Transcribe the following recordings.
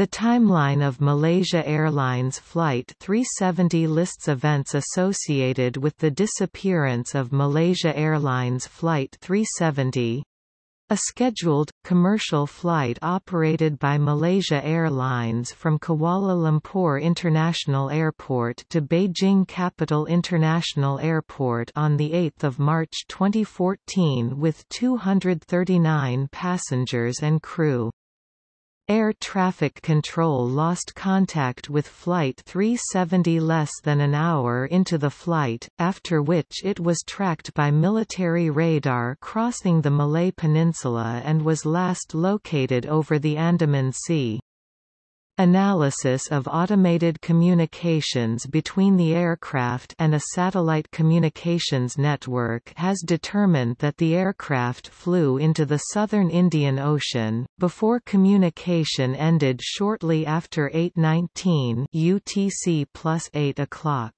The timeline of Malaysia Airlines Flight 370 lists events associated with the disappearance of Malaysia Airlines Flight 370, a scheduled, commercial flight operated by Malaysia Airlines from Kuala Lumpur International Airport to Beijing Capital International Airport on 8 March 2014 with 239 passengers and crew. Air traffic control lost contact with Flight 370 less than an hour into the flight, after which it was tracked by military radar crossing the Malay Peninsula and was last located over the Andaman Sea. Analysis of automated communications between the aircraft and a satellite communications network has determined that the aircraft flew into the southern Indian Ocean, before communication ended shortly after 8.19 UTC plus 8 o'clock.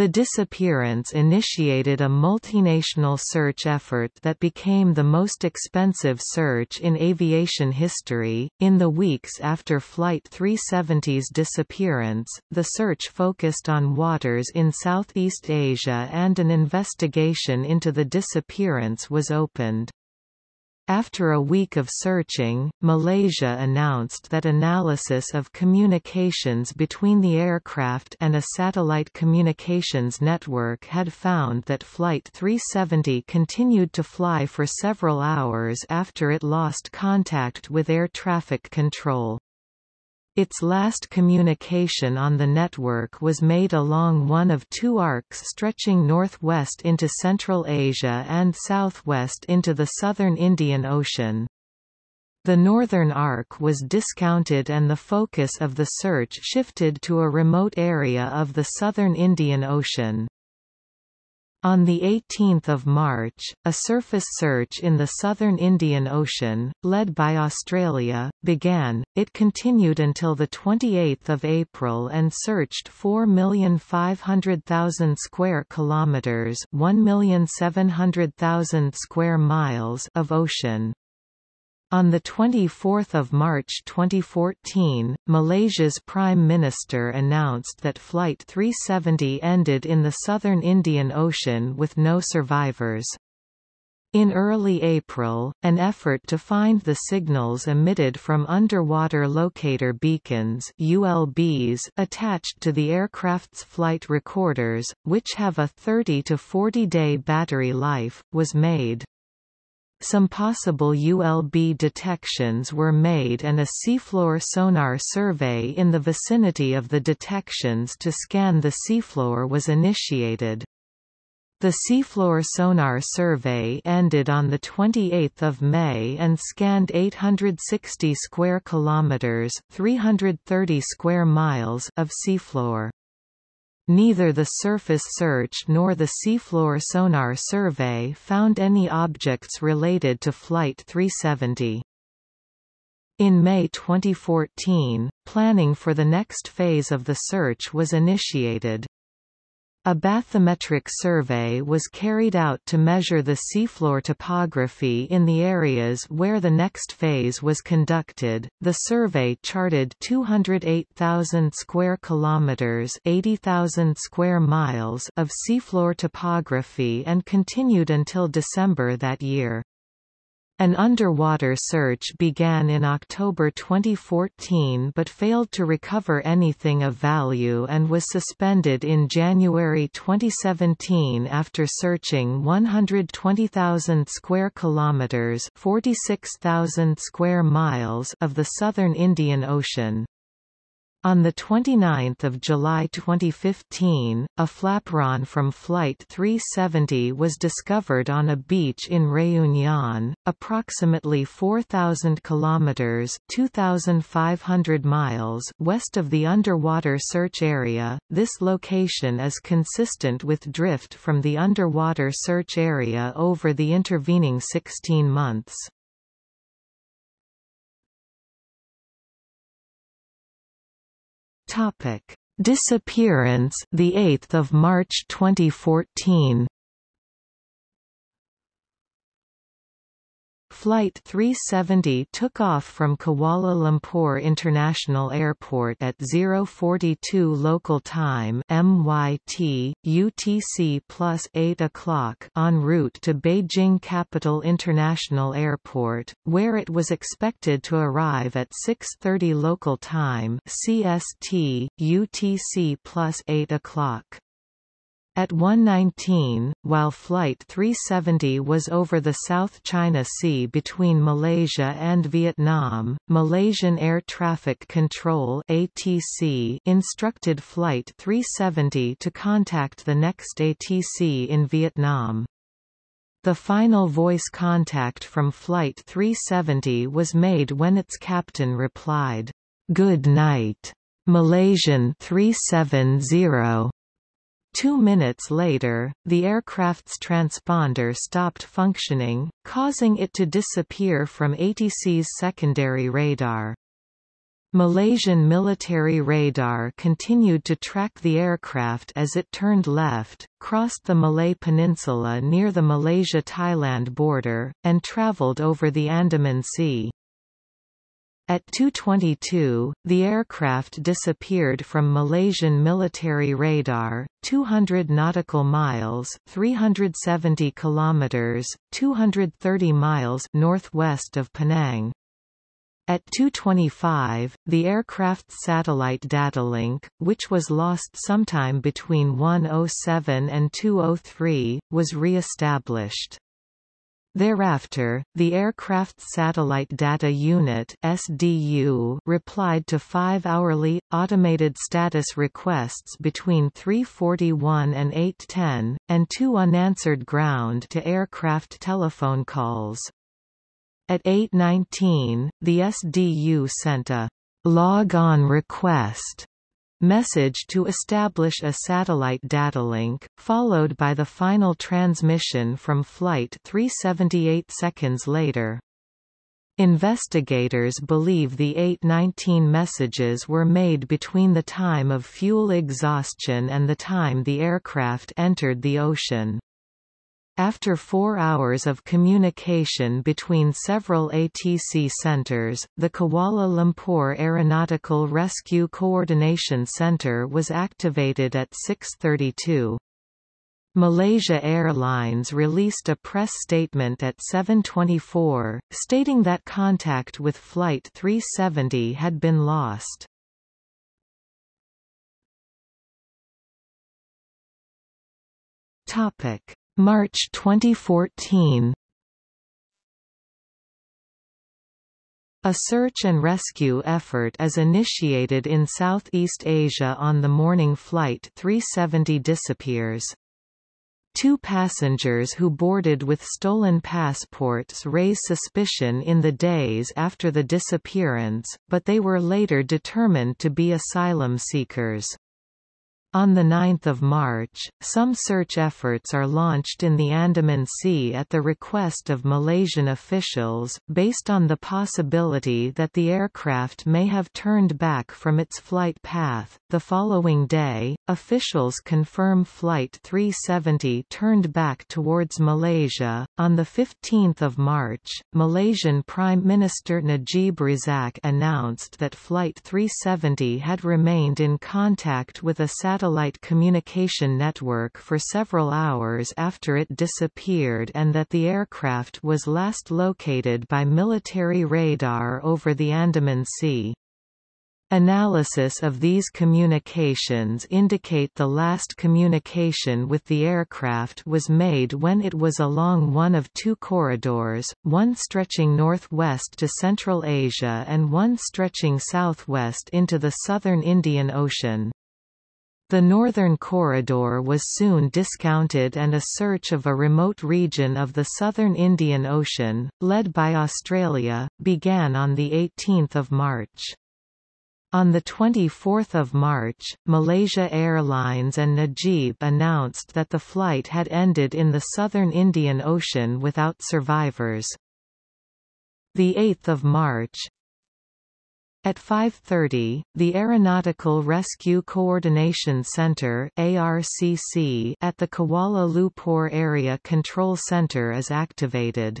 The disappearance initiated a multinational search effort that became the most expensive search in aviation history. In the weeks after Flight 370's disappearance, the search focused on waters in Southeast Asia and an investigation into the disappearance was opened. After a week of searching, Malaysia announced that analysis of communications between the aircraft and a satellite communications network had found that Flight 370 continued to fly for several hours after it lost contact with air traffic control. Its last communication on the network was made along one of two arcs stretching northwest into Central Asia and southwest into the southern Indian Ocean. The northern arc was discounted and the focus of the search shifted to a remote area of the southern Indian Ocean. On 18 March, a surface search in the southern Indian Ocean, led by Australia, began. It continued until 28 April and searched 4,500,000 square kilometres 1,700,000 square miles of ocean. On 24 March 2014, Malaysia's Prime Minister announced that Flight 370 ended in the southern Indian Ocean with no survivors. In early April, an effort to find the signals emitted from underwater locator beacons ULBs attached to the aircraft's flight recorders, which have a 30 to 40 day battery life, was made. Some possible ULB detections were made and a seafloor sonar survey in the vicinity of the detections to scan the seafloor was initiated. The seafloor sonar survey ended on 28 May and scanned 860 square kilometers 330 square miles of seafloor. Neither the surface search nor the seafloor sonar survey found any objects related to Flight 370. In May 2014, planning for the next phase of the search was initiated. A bathymetric survey was carried out to measure the seafloor topography in the areas where the next phase was conducted. The survey charted 208,000 square kilometers, 80,000 square miles of seafloor topography and continued until December that year. An underwater search began in October 2014 but failed to recover anything of value and was suspended in January 2017 after searching 120,000 square kilometers, 46,000 square miles of the southern Indian Ocean. On 29 July 2015, a flapron from Flight 370 was discovered on a beach in Réunion, approximately 4,000 kilometers (2,500 miles) west of the underwater search area. This location is consistent with drift from the underwater search area over the intervening 16 months. Topic: Disappearance, the 8th of March 2014. Flight 370 took off from Kuala Lumpur International Airport at 042 local time MYT, UTC plus 8 o'clock en route to Beijing Capital International Airport, where it was expected to arrive at 6.30 local time CST, UTC plus 8 o'clock. At 1:19, while Flight 370 was over the South China Sea between Malaysia and Vietnam, Malaysian Air Traffic Control (ATC) instructed Flight 370 to contact the next ATC in Vietnam. The final voice contact from Flight 370 was made when its captain replied, "Good night, Malaysian 370." Two minutes later, the aircraft's transponder stopped functioning, causing it to disappear from ATC's secondary radar. Malaysian military radar continued to track the aircraft as it turned left, crossed the Malay Peninsula near the Malaysia-Thailand border, and travelled over the Andaman Sea. At 2.22, the aircraft disappeared from Malaysian military radar, 200 nautical miles 370 kilometers, 230 miles northwest of Penang. At 2.25, the aircraft's satellite data link, which was lost sometime between 1.07 and 2.03, was re-established. Thereafter, the Aircraft Satellite Data Unit SDU replied to five hourly, automated status requests between 3.41 and 8.10, and two unanswered ground-to-aircraft telephone calls. At 8.19, the SDU sent a log-on request message to establish a satellite datalink, followed by the final transmission from Flight 378 seconds later. Investigators believe the 819 messages were made between the time of fuel exhaustion and the time the aircraft entered the ocean. After four hours of communication between several ATC centers, the Kuala Lumpur Aeronautical Rescue Coordination Center was activated at 6.32. Malaysia Airlines released a press statement at 7.24, stating that contact with Flight 370 had been lost. Topic. March 2014 A search and rescue effort is initiated in Southeast Asia on the morning Flight 370 disappears. Two passengers who boarded with stolen passports raise suspicion in the days after the disappearance, but they were later determined to be asylum seekers. On 9 March, some search efforts are launched in the Andaman Sea at the request of Malaysian officials, based on the possibility that the aircraft may have turned back from its flight path. The following day, officials confirm Flight 370 turned back towards Malaysia. On 15 March, Malaysian Prime Minister Najib Razak announced that Flight 370 had remained in contact with a satellite satellite communication network for several hours after it disappeared and that the aircraft was last located by military radar over the Andaman Sea. Analysis of these communications indicate the last communication with the aircraft was made when it was along one of two corridors, one stretching northwest to Central Asia and one stretching southwest into the southern Indian Ocean. The northern corridor was soon discounted and a search of a remote region of the southern Indian Ocean, led by Australia, began on 18 March. On 24 March, Malaysia Airlines and Najib announced that the flight had ended in the southern Indian Ocean without survivors. 8 March, at 5.30, the Aeronautical Rescue Coordination Center ARCC at the Kuala Lumpur Area Control Center is activated.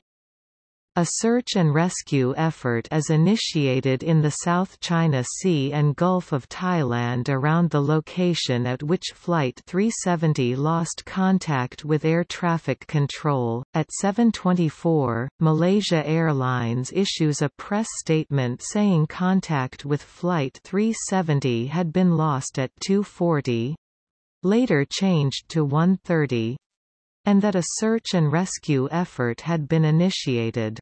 A search and rescue effort is initiated in the South China Sea and Gulf of Thailand around the location at which Flight 370 lost contact with air traffic control. At 7:24, Malaysia Airlines issues a press statement saying contact with Flight 370 had been lost at 2:40, later changed to 1:30 and that a search and rescue effort had been initiated.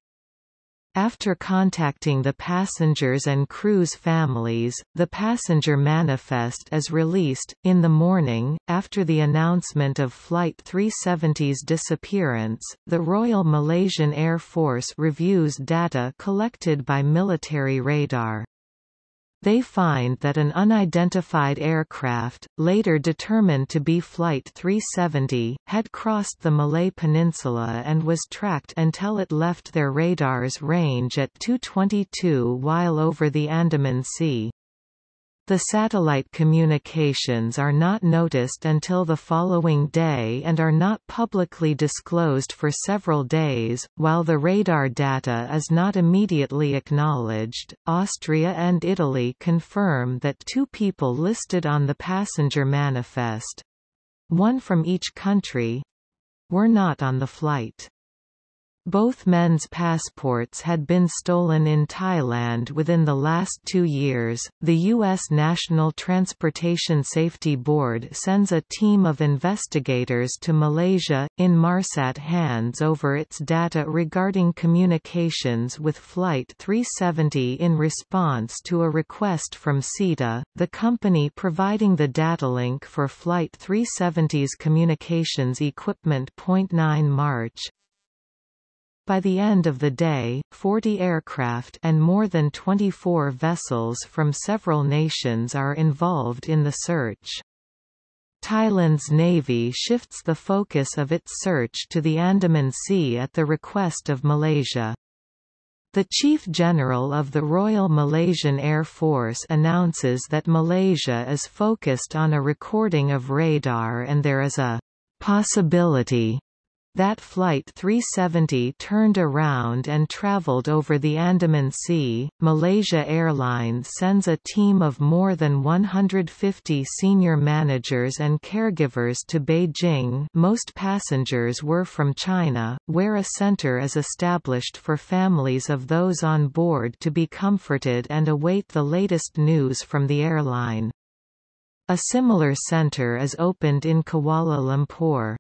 After contacting the passengers and crew's families, the passenger manifest is released. In the morning, after the announcement of Flight 370's disappearance, the Royal Malaysian Air Force reviews data collected by military radar. They find that an unidentified aircraft, later determined to be Flight 370, had crossed the Malay Peninsula and was tracked until it left their radar's range at 222 while over the Andaman Sea. The satellite communications are not noticed until the following day and are not publicly disclosed for several days. While the radar data is not immediately acknowledged, Austria and Italy confirm that two people listed on the passenger manifest one from each country were not on the flight. Both men's passports had been stolen in Thailand within the last two years. The U.S. National Transportation Safety Board sends a team of investigators to Malaysia. Inmarsat hands over its data regarding communications with Flight 370 in response to a request from SITA, the company providing the data link for Flight 370's communications equipment. 9 March, by the end of the day, 40 aircraft and more than 24 vessels from several nations are involved in the search. Thailand's navy shifts the focus of its search to the Andaman Sea at the request of Malaysia. The Chief General of the Royal Malaysian Air Force announces that Malaysia is focused on a recording of radar and there is a possibility that Flight 370 turned around and traveled over the Andaman Sea. Malaysia Airlines sends a team of more than 150 senior managers and caregivers to Beijing most passengers were from China, where a center is established for families of those on board to be comforted and await the latest news from the airline. A similar center is opened in Kuala Lumpur.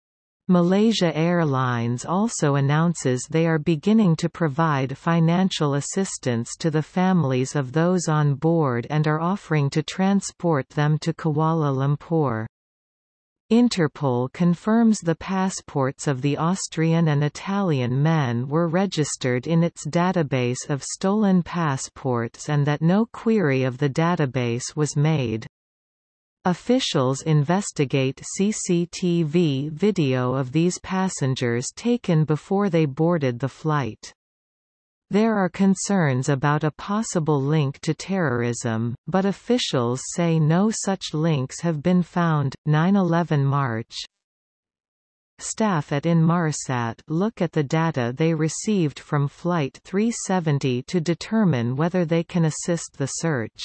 Malaysia Airlines also announces they are beginning to provide financial assistance to the families of those on board and are offering to transport them to Kuala Lumpur. Interpol confirms the passports of the Austrian and Italian men were registered in its database of stolen passports and that no query of the database was made. Officials investigate CCTV video of these passengers taken before they boarded the flight. There are concerns about a possible link to terrorism, but officials say no such links have been found. 9/11 March. Staff at Inmarsat look at the data they received from Flight 370 to determine whether they can assist the search.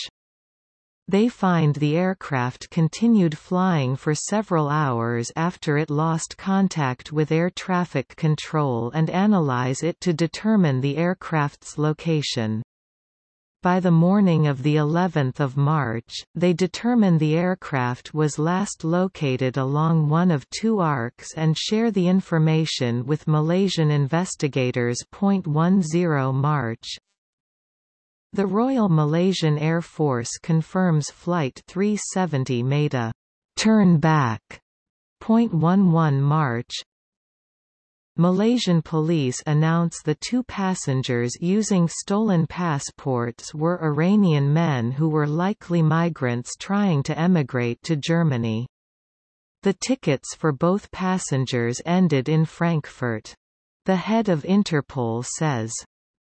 They find the aircraft continued flying for several hours after it lost contact with air traffic control and analyze it to determine the aircraft's location. By the morning of the 11th of March, they determine the aircraft was last located along one of two arcs and share the information with Malaysian investigators. 10 March, the Royal Malaysian Air Force confirms Flight 370 made a turn back. 0.11 March, Malaysian police announce the two passengers using stolen passports were Iranian men who were likely migrants trying to emigrate to Germany. The tickets for both passengers ended in Frankfurt. The head of Interpol says,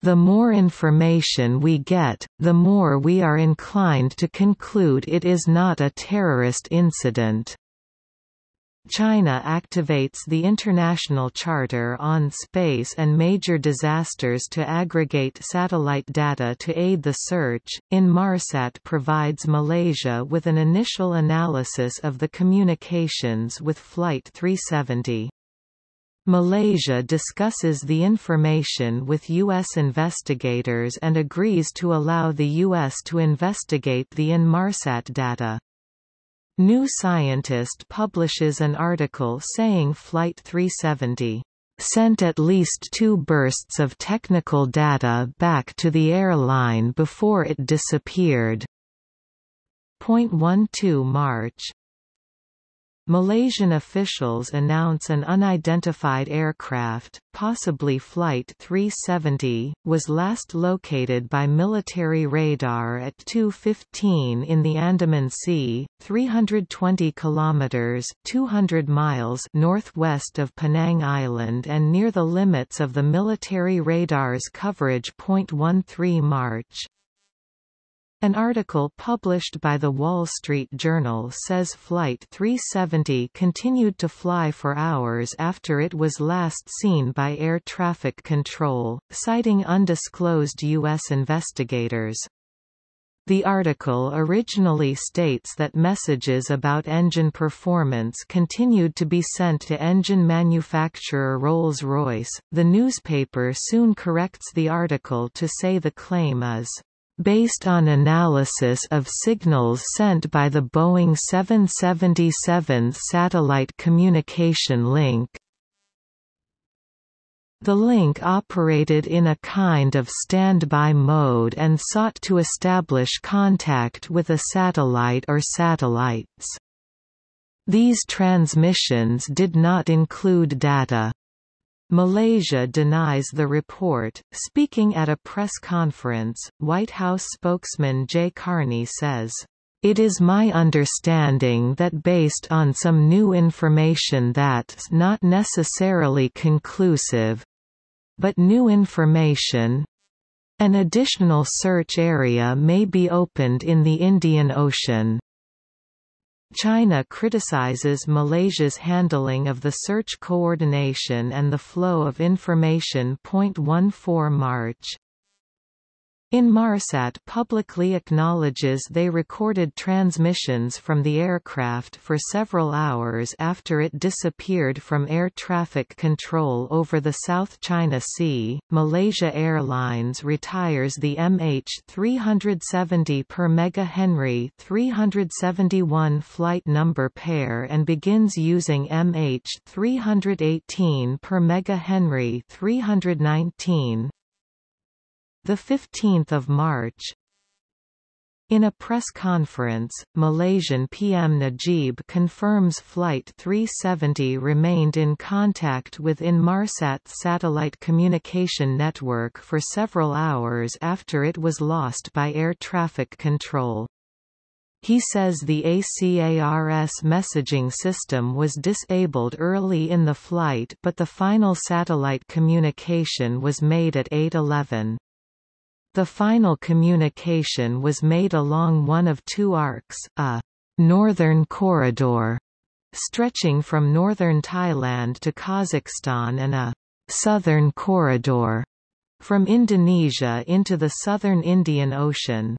the more information we get, the more we are inclined to conclude it is not a terrorist incident. China activates the International Charter on Space and Major Disasters to aggregate satellite data to aid the search. Inmarsat provides Malaysia with an initial analysis of the communications with Flight 370. Malaysia discusses the information with U.S. investigators and agrees to allow the U.S. to investigate the Inmarsat data. New Scientist publishes an article saying Flight 370 sent at least two bursts of technical data back to the airline before it disappeared. Point 12 March Malaysian officials announce an unidentified aircraft, possibly Flight 370, was last located by military radar at 2:15 in the Andaman Sea, 320 kilometers (200 miles) northwest of Penang Island and near the limits of the military radar's coverage. 13 March an article published by The Wall Street Journal says Flight 370 continued to fly for hours after it was last seen by air traffic control, citing undisclosed U.S. investigators. The article originally states that messages about engine performance continued to be sent to engine manufacturer Rolls-Royce. The newspaper soon corrects the article to say the claim is based on analysis of signals sent by the Boeing 777 satellite communication link. The link operated in a kind of standby mode and sought to establish contact with a satellite or satellites. These transmissions did not include data. Malaysia denies the report. Speaking at a press conference, White House spokesman Jay Carney says, it is my understanding that based on some new information that's not necessarily conclusive but new information an additional search area may be opened in the Indian Ocean. China criticizes Malaysia's handling of the search coordination and the flow of information. 14 March Inmarsat publicly acknowledges they recorded transmissions from the aircraft for several hours after it disappeared from air traffic control over the South China Sea. Malaysia Airlines retires the MH370 per megahenry 371 flight number pair and begins using MH318 per megahenry 319 the 15th of March in a press conference, Malaysian PM Najib confirms Flight 370 remained in contact with Inmarsat's satellite communication network for several hours after it was lost by air traffic control. He says the ACARS messaging system was disabled early in the flight but the final satellite communication was made at 8.11. The final communication was made along one of two arcs, a «northern corridor» stretching from northern Thailand to Kazakhstan and a «southern corridor» from Indonesia into the southern Indian Ocean.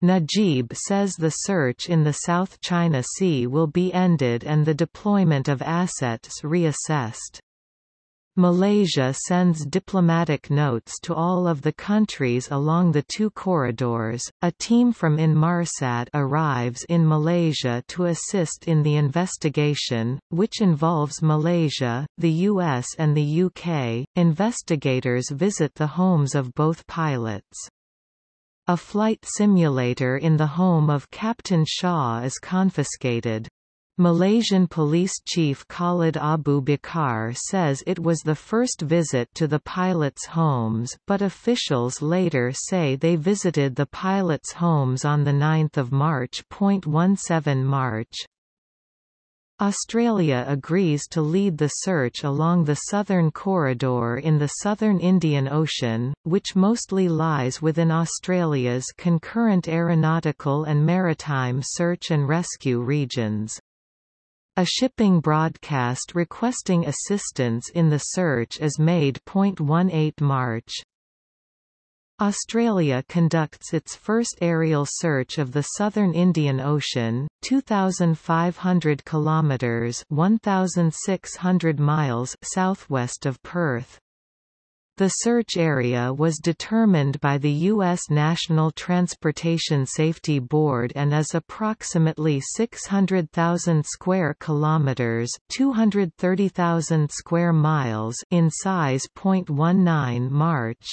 Najib says the search in the South China Sea will be ended and the deployment of assets reassessed. Malaysia sends diplomatic notes to all of the countries along the two corridors. A team from Inmarsat arrives in Malaysia to assist in the investigation, which involves Malaysia, the US, and the UK. Investigators visit the homes of both pilots. A flight simulator in the home of Captain Shah is confiscated. Malaysian police chief Khalid Abu Bakar says it was the first visit to the pilots' homes but officials later say they visited the pilots' homes on 9 March. 17 March. Australia agrees to lead the search along the southern corridor in the southern Indian Ocean, which mostly lies within Australia's concurrent aeronautical and maritime search and rescue regions. A shipping broadcast requesting assistance in the search is made. 18 March Australia conducts its first aerial search of the southern Indian Ocean, 2500 kilometers, 1600 miles southwest of Perth. The search area was determined by the U.S. National Transportation Safety Board and is approximately 600,000 square kilometers (230,000 square miles) in size. 19 March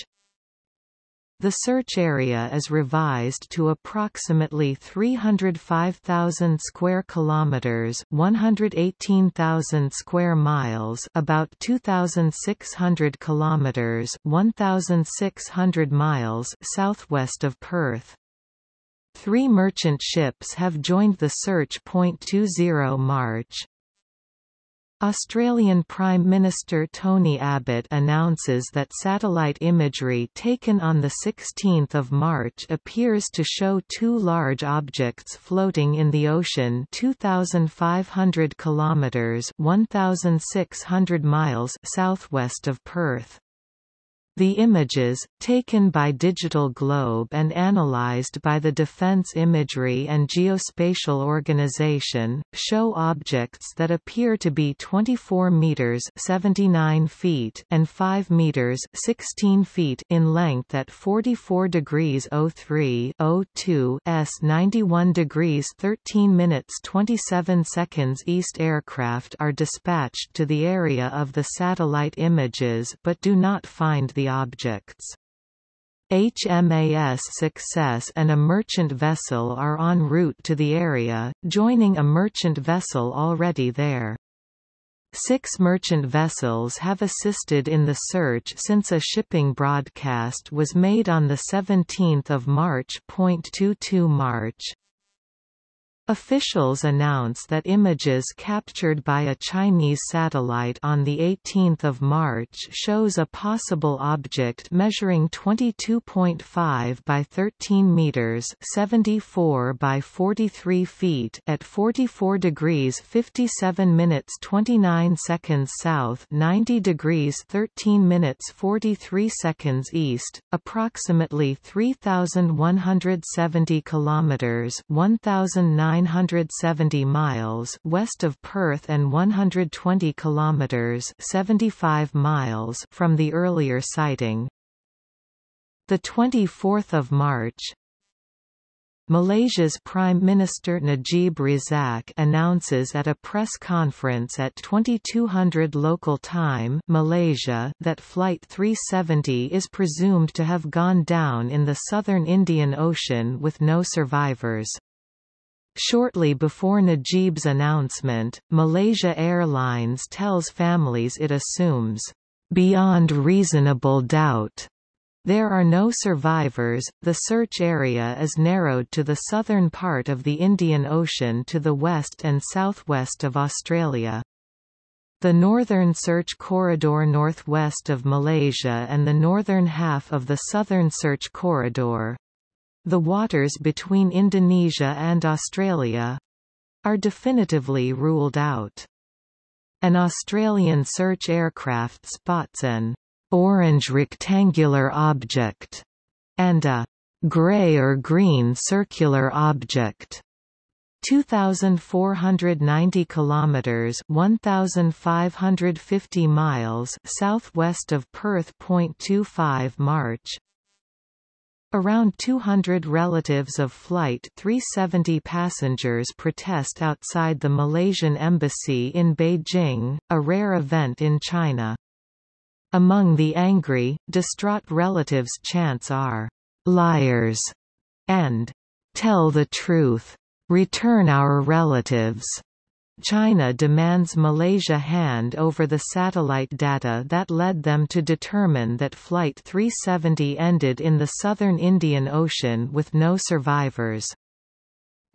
the search area is revised to approximately 305,000 square kilometers, 118,000 square miles, about 2,600 kilometers, 1,600 miles southwest of Perth. Three merchant ships have joined the search. 20 March Australian Prime Minister Tony Abbott announces that satellite imagery taken on 16 March appears to show two large objects floating in the ocean 2,500 kilometres 1,600 miles southwest of Perth. The images, taken by Digital Globe and analyzed by the Defense Imagery and Geospatial Organization, show objects that appear to be 24 meters (79 feet) and 5 meters (16 feet) in length at 44 degrees 03 02 s 91 degrees 13 minutes 27 seconds east. Aircraft are dispatched to the area of the satellite images but do not find the objects. HMAS Success and a merchant vessel are en route to the area, joining a merchant vessel already there. Six merchant vessels have assisted in the search since a shipping broadcast was made on 17 March. 22 March Officials announce that images captured by a Chinese satellite on 18 March shows a possible object measuring 22.5 by 13 meters 74 by 43 feet at 44 degrees 57 minutes 29 seconds south 90 degrees 13 minutes 43 seconds east, approximately 3,170 kilometers 1,009 970 miles west of Perth and 120 kilometers 75 miles from the earlier sighting. The 24th of March, Malaysia's Prime Minister Najib Razak announces at a press conference at 2200 local time Malaysia that Flight 370 is presumed to have gone down in the southern Indian Ocean with no survivors. Shortly before Najib's announcement, Malaysia Airlines tells families it assumes, "...beyond reasonable doubt." There are no survivors. The search area is narrowed to the southern part of the Indian Ocean to the west and southwest of Australia. The Northern Search Corridor northwest of Malaysia and the northern half of the Southern Search Corridor, the waters between Indonesia and Australia are definitively ruled out. An Australian search aircraft spots an orange rectangular object and a grey or green circular object 2490 kilometers 1550 miles southwest of Perth. 25 March Around 200 relatives of Flight 370 passengers protest outside the Malaysian embassy in Beijing, a rare event in China. Among the angry, distraught relatives chants are, "'Liars' and "'Tell the truth' Return our relatives. China demands Malaysia hand over the satellite data that led them to determine that Flight 370 ended in the southern Indian Ocean with no survivors.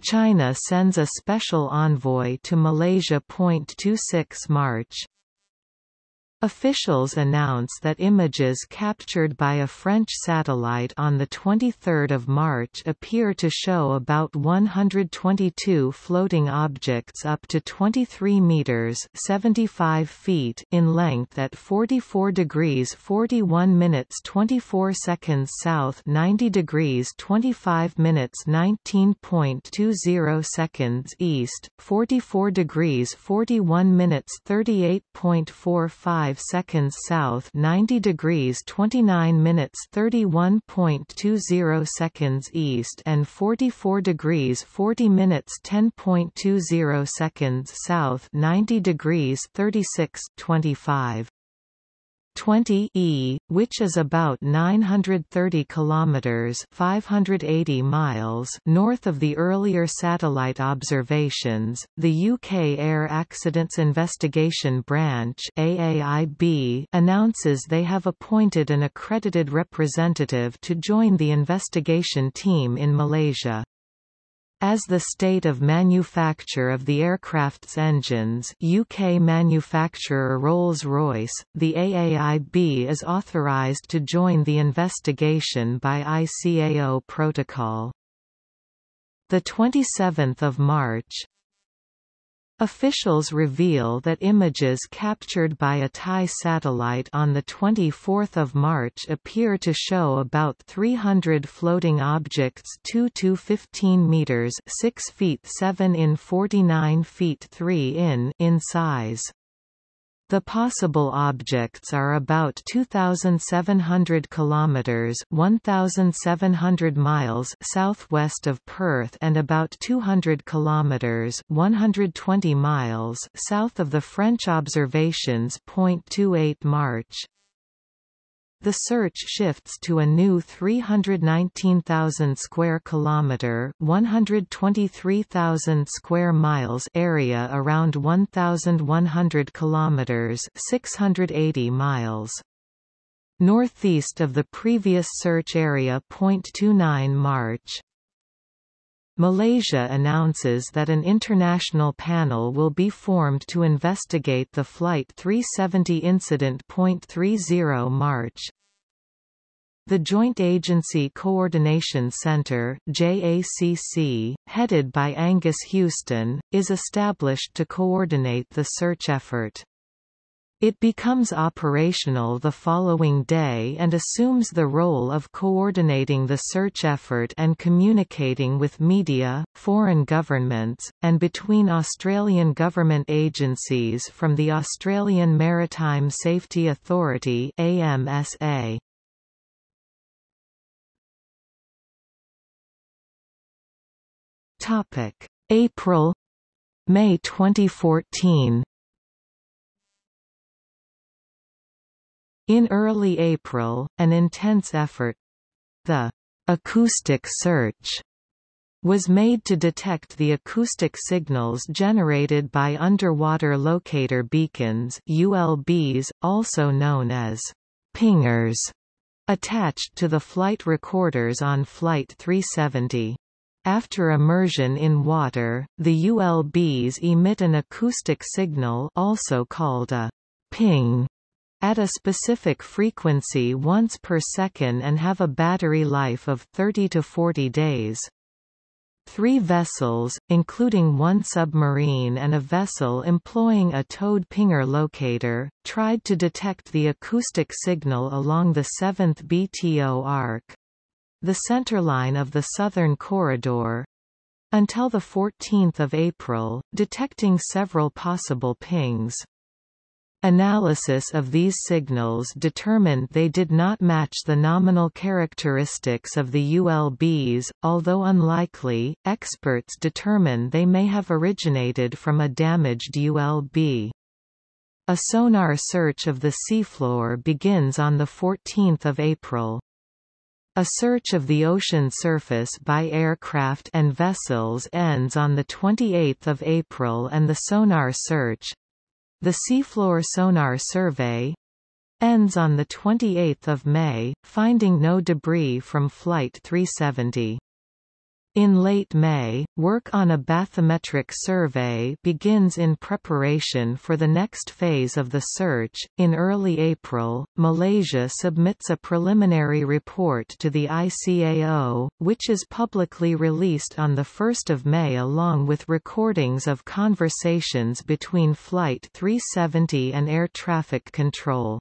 China sends a special envoy to Malaysia. 26 March Officials announce that images captured by a French satellite on 23 March appear to show about 122 floating objects up to 23 meters 75 feet in length at 44 degrees 41 minutes 24 seconds south 90 degrees 25 minutes 19.20 seconds east, 44 degrees 41 minutes 38.45 5 seconds south 90 degrees 29 minutes 31.20 seconds east and 44 degrees 40 minutes 10.20 seconds south 90 degrees 36 25 20 e, which is about 930 kilometers (580 miles) north of the earlier satellite observations. The UK Air Accidents Investigation Branch (AAIB) announces they have appointed an accredited representative to join the investigation team in Malaysia. As the state of manufacture of the aircraft's engines UK manufacturer Rolls-Royce, the AAIB is authorised to join the investigation by ICAO protocol. 27 March, Officials reveal that images captured by a Thai satellite on 24 March appear to show about 300 floating objects 2 to 15 meters 6 feet 7 in 49 feet 3 in in size. The possible objects are about 2700 kilometers, 1700 miles southwest of Perth and about 200 kilometers, 120 miles south of the French observations. 28 March the search shifts to a new 319,000 square kilometer, 123,000 square miles area around 1,100 kilometers, 680 miles. Northeast of the previous search area. 29 March. Malaysia announces that an international panel will be formed to investigate the Flight 370 incident. 30 March the Joint Agency Coordination Center JACC, headed by Angus Houston, is established to coordinate the search effort. It becomes operational the following day and assumes the role of coordinating the search effort and communicating with media, foreign governments, and between Australian government agencies from the Australian Maritime Safety Authority AMSA. Topic: April May 2014 In early April, an intense effort the acoustic search was made to detect the acoustic signals generated by underwater locator beacons ULBs, also known as pingers, attached to the flight recorders on Flight 370. After immersion in water, the ULBs emit an acoustic signal also called a ping at a specific frequency once per second and have a battery life of 30 to 40 days. Three vessels, including one submarine and a vessel employing a towed pinger locator, tried to detect the acoustic signal along the 7th BTO arc. The centerline of the Southern Corridor, until 14 April, detecting several possible pings. Analysis of these signals determined they did not match the nominal characteristics of the ULBs, although unlikely, experts determine they may have originated from a damaged ULB. A sonar search of the seafloor begins on 14 April. A search of the ocean surface by aircraft and vessels ends on 28 April and the sonar search, the seafloor sonar survey ends on 28 May, finding no debris from Flight 370. In late May, work on a bathymetric survey begins in preparation for the next phase of the search. In early April, Malaysia submits a preliminary report to the ICAO, which is publicly released on 1 May along with recordings of conversations between Flight 370 and air traffic control.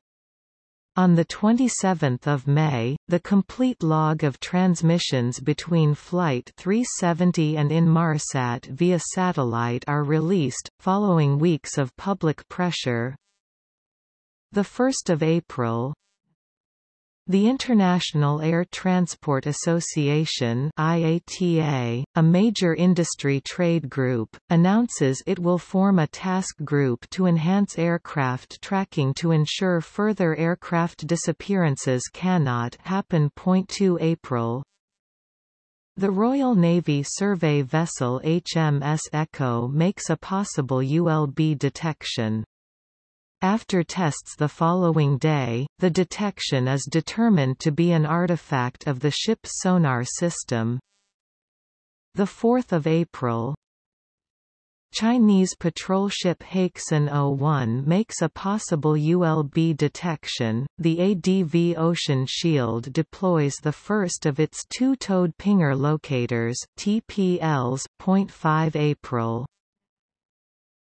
On 27 May, the complete log of transmissions between Flight 370 and Inmarsat via satellite are released, following weeks of public pressure. 1 April, the International Air Transport Association IATA, a major industry trade group, announces it will form a task group to enhance aircraft tracking to ensure further aircraft disappearances cannot happen. 2 April the Royal Navy survey vessel HMS Echo makes a possible ULB detection. After tests the following day, the detection is determined to be an artifact of the ship's sonar system. 4 April Chinese patrol ship Haixun 01 makes a possible ULB detection. The ADV Ocean Shield deploys the first of its two towed pinger locators TPLs. 5 April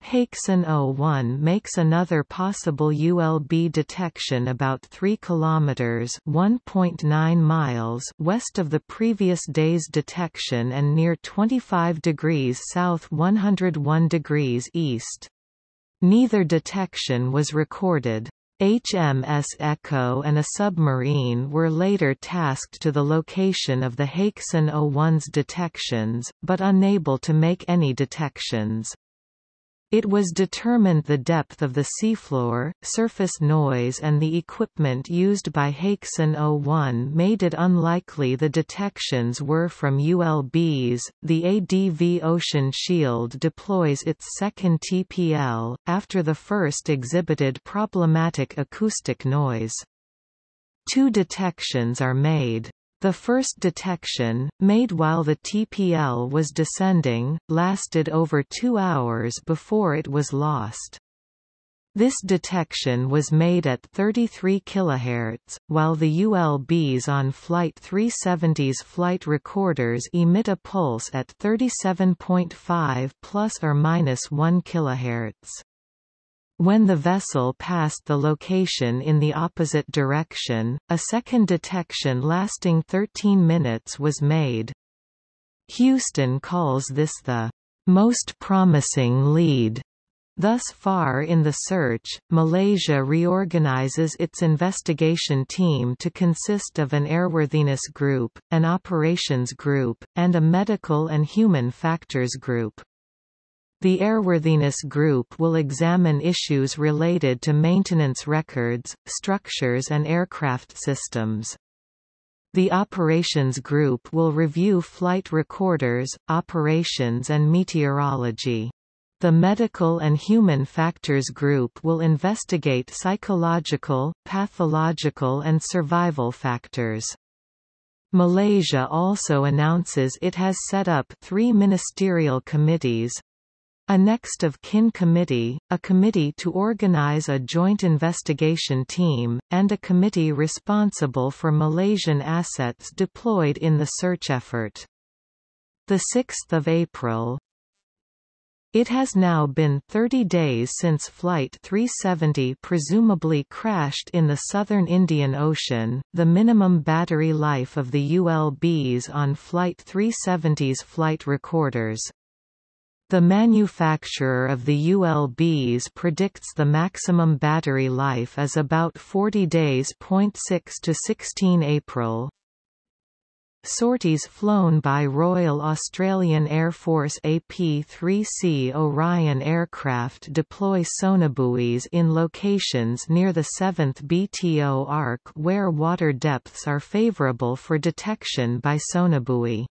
Haixun 01 makes another possible ULB detection about 3 km (1.9 miles) west of the previous day's detection and near 25 degrees south 101 degrees east. Neither detection was recorded. HMS Echo and a submarine were later tasked to the location of the Haixun 01's detections, but unable to make any detections. It was determined the depth of the seafloor, surface noise and the equipment used by Haixun 01 made it unlikely the detections were from ULBs. The ADV Ocean Shield deploys its second TPL, after the first exhibited problematic acoustic noise. Two detections are made. The first detection, made while the TPL was descending, lasted over two hours before it was lost. This detection was made at 33 kHz, while the ULBs on Flight 370's flight recorders emit a pulse at 37.5 plus or minus 1 kHz. When the vessel passed the location in the opposite direction, a second detection lasting 13 minutes was made. Houston calls this the most promising lead. Thus far in the search, Malaysia reorganizes its investigation team to consist of an airworthiness group, an operations group, and a medical and human factors group. The Airworthiness Group will examine issues related to maintenance records, structures and aircraft systems. The Operations Group will review flight recorders, operations and meteorology. The Medical and Human Factors Group will investigate psychological, pathological and survival factors. Malaysia also announces it has set up three ministerial committees, a next of kin committee, a committee to organize a joint investigation team, and a committee responsible for Malaysian assets deployed in the search effort. 6 April, it has now been 30 days since Flight 370 presumably crashed in the southern Indian Ocean. The minimum battery life of the ULBs on Flight 370's flight recorders, the manufacturer of the ULBs predicts the maximum battery life is about 40 days. 6 to 16 April. Sorties flown by Royal Australian Air Force AP-3C Orion aircraft deploy sonobuoys in locations near the 7th BTO arc where water depths are favourable for detection by sonobuoy.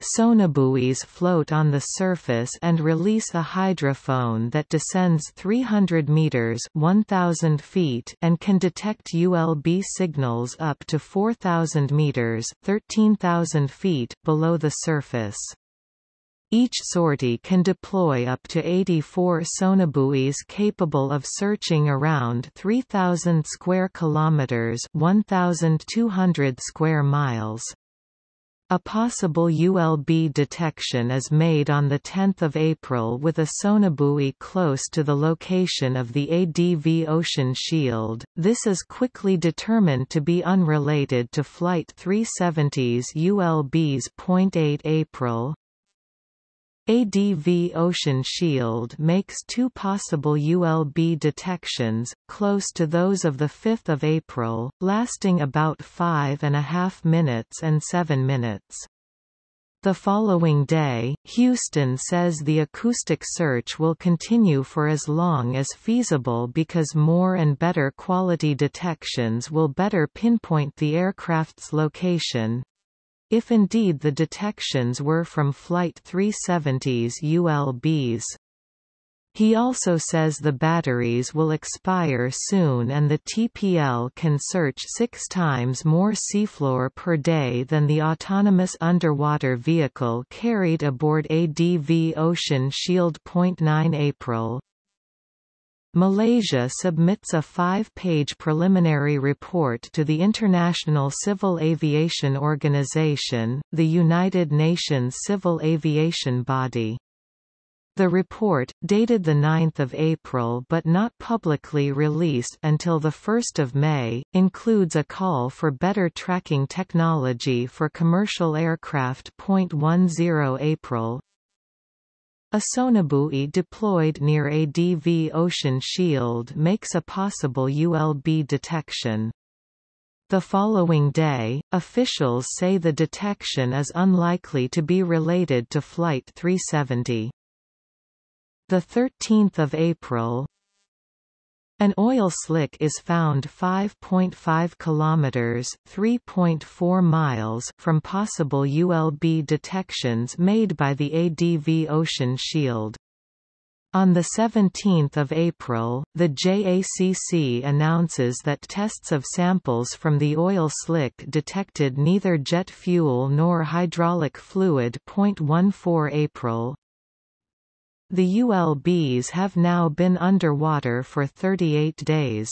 Sonobuoys float on the surface and release a hydrophone that descends 300 meters (1000 feet) and can detect ULB signals up to 4000 meters (13000 feet) below the surface. Each sortie can deploy up to 84 sonobuoys capable of searching around 3000 square kilometers, 1200 square miles. A possible ULB detection is made on 10 April with a sonobuoy close to the location of the ADV Ocean Shield. This is quickly determined to be unrelated to Flight 370's ULB's. 8 April, ADV Ocean Shield makes two possible ULB detections, close to those of 5 April, lasting about five and a half minutes and seven minutes. The following day, Houston says the acoustic search will continue for as long as feasible because more and better quality detections will better pinpoint the aircraft's location, if indeed the detections were from Flight 370's ULBs. He also says the batteries will expire soon and the TPL can search six times more seafloor per day than the autonomous underwater vehicle carried aboard ADV Ocean Shield. 9 April, Malaysia submits a five-page preliminary report to the International Civil Aviation Organization, the United Nations civil aviation body. The report, dated 9 April but not publicly released until 1 May, includes a call for better tracking technology for commercial aircraft. 10 April, a sonobuoy deployed near ADV Ocean Shield makes a possible ULB detection. The following day, officials say the detection is unlikely to be related to Flight 370. 13 April, an oil slick is found 5.5 kilometers (3.4 miles) from possible ULB detections made by the ADV Ocean Shield. On 17 April, the JACC announces that tests of samples from the oil slick detected neither jet fuel nor hydraulic fluid. 14 April, the ULBs have now been underwater for 38 days.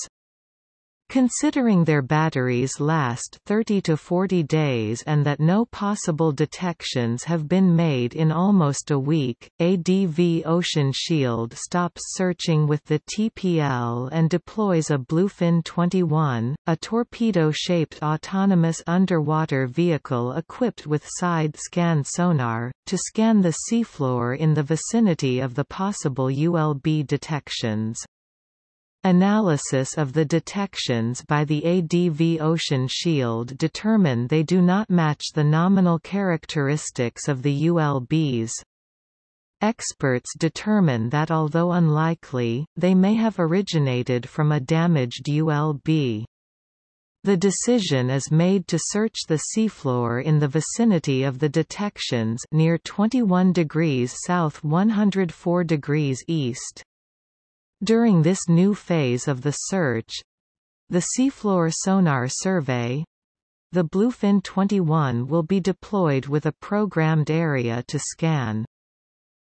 Considering their batteries last 30 to 40 days and that no possible detections have been made in almost a week, ADV Ocean Shield stops searching with the TPL and deploys a Bluefin 21, a torpedo-shaped autonomous underwater vehicle equipped with side-scan sonar, to scan the seafloor in the vicinity of the possible ULB detections. Analysis of the detections by the ADV Ocean Shield determine they do not match the nominal characteristics of the ULBs. Experts determine that although unlikely, they may have originated from a damaged ULB. The decision is made to search the seafloor in the vicinity of the detections near 21 degrees south 104 degrees east. During this new phase of the search—the seafloor sonar survey, the Bluefin 21 will be deployed with a programmed area to scan.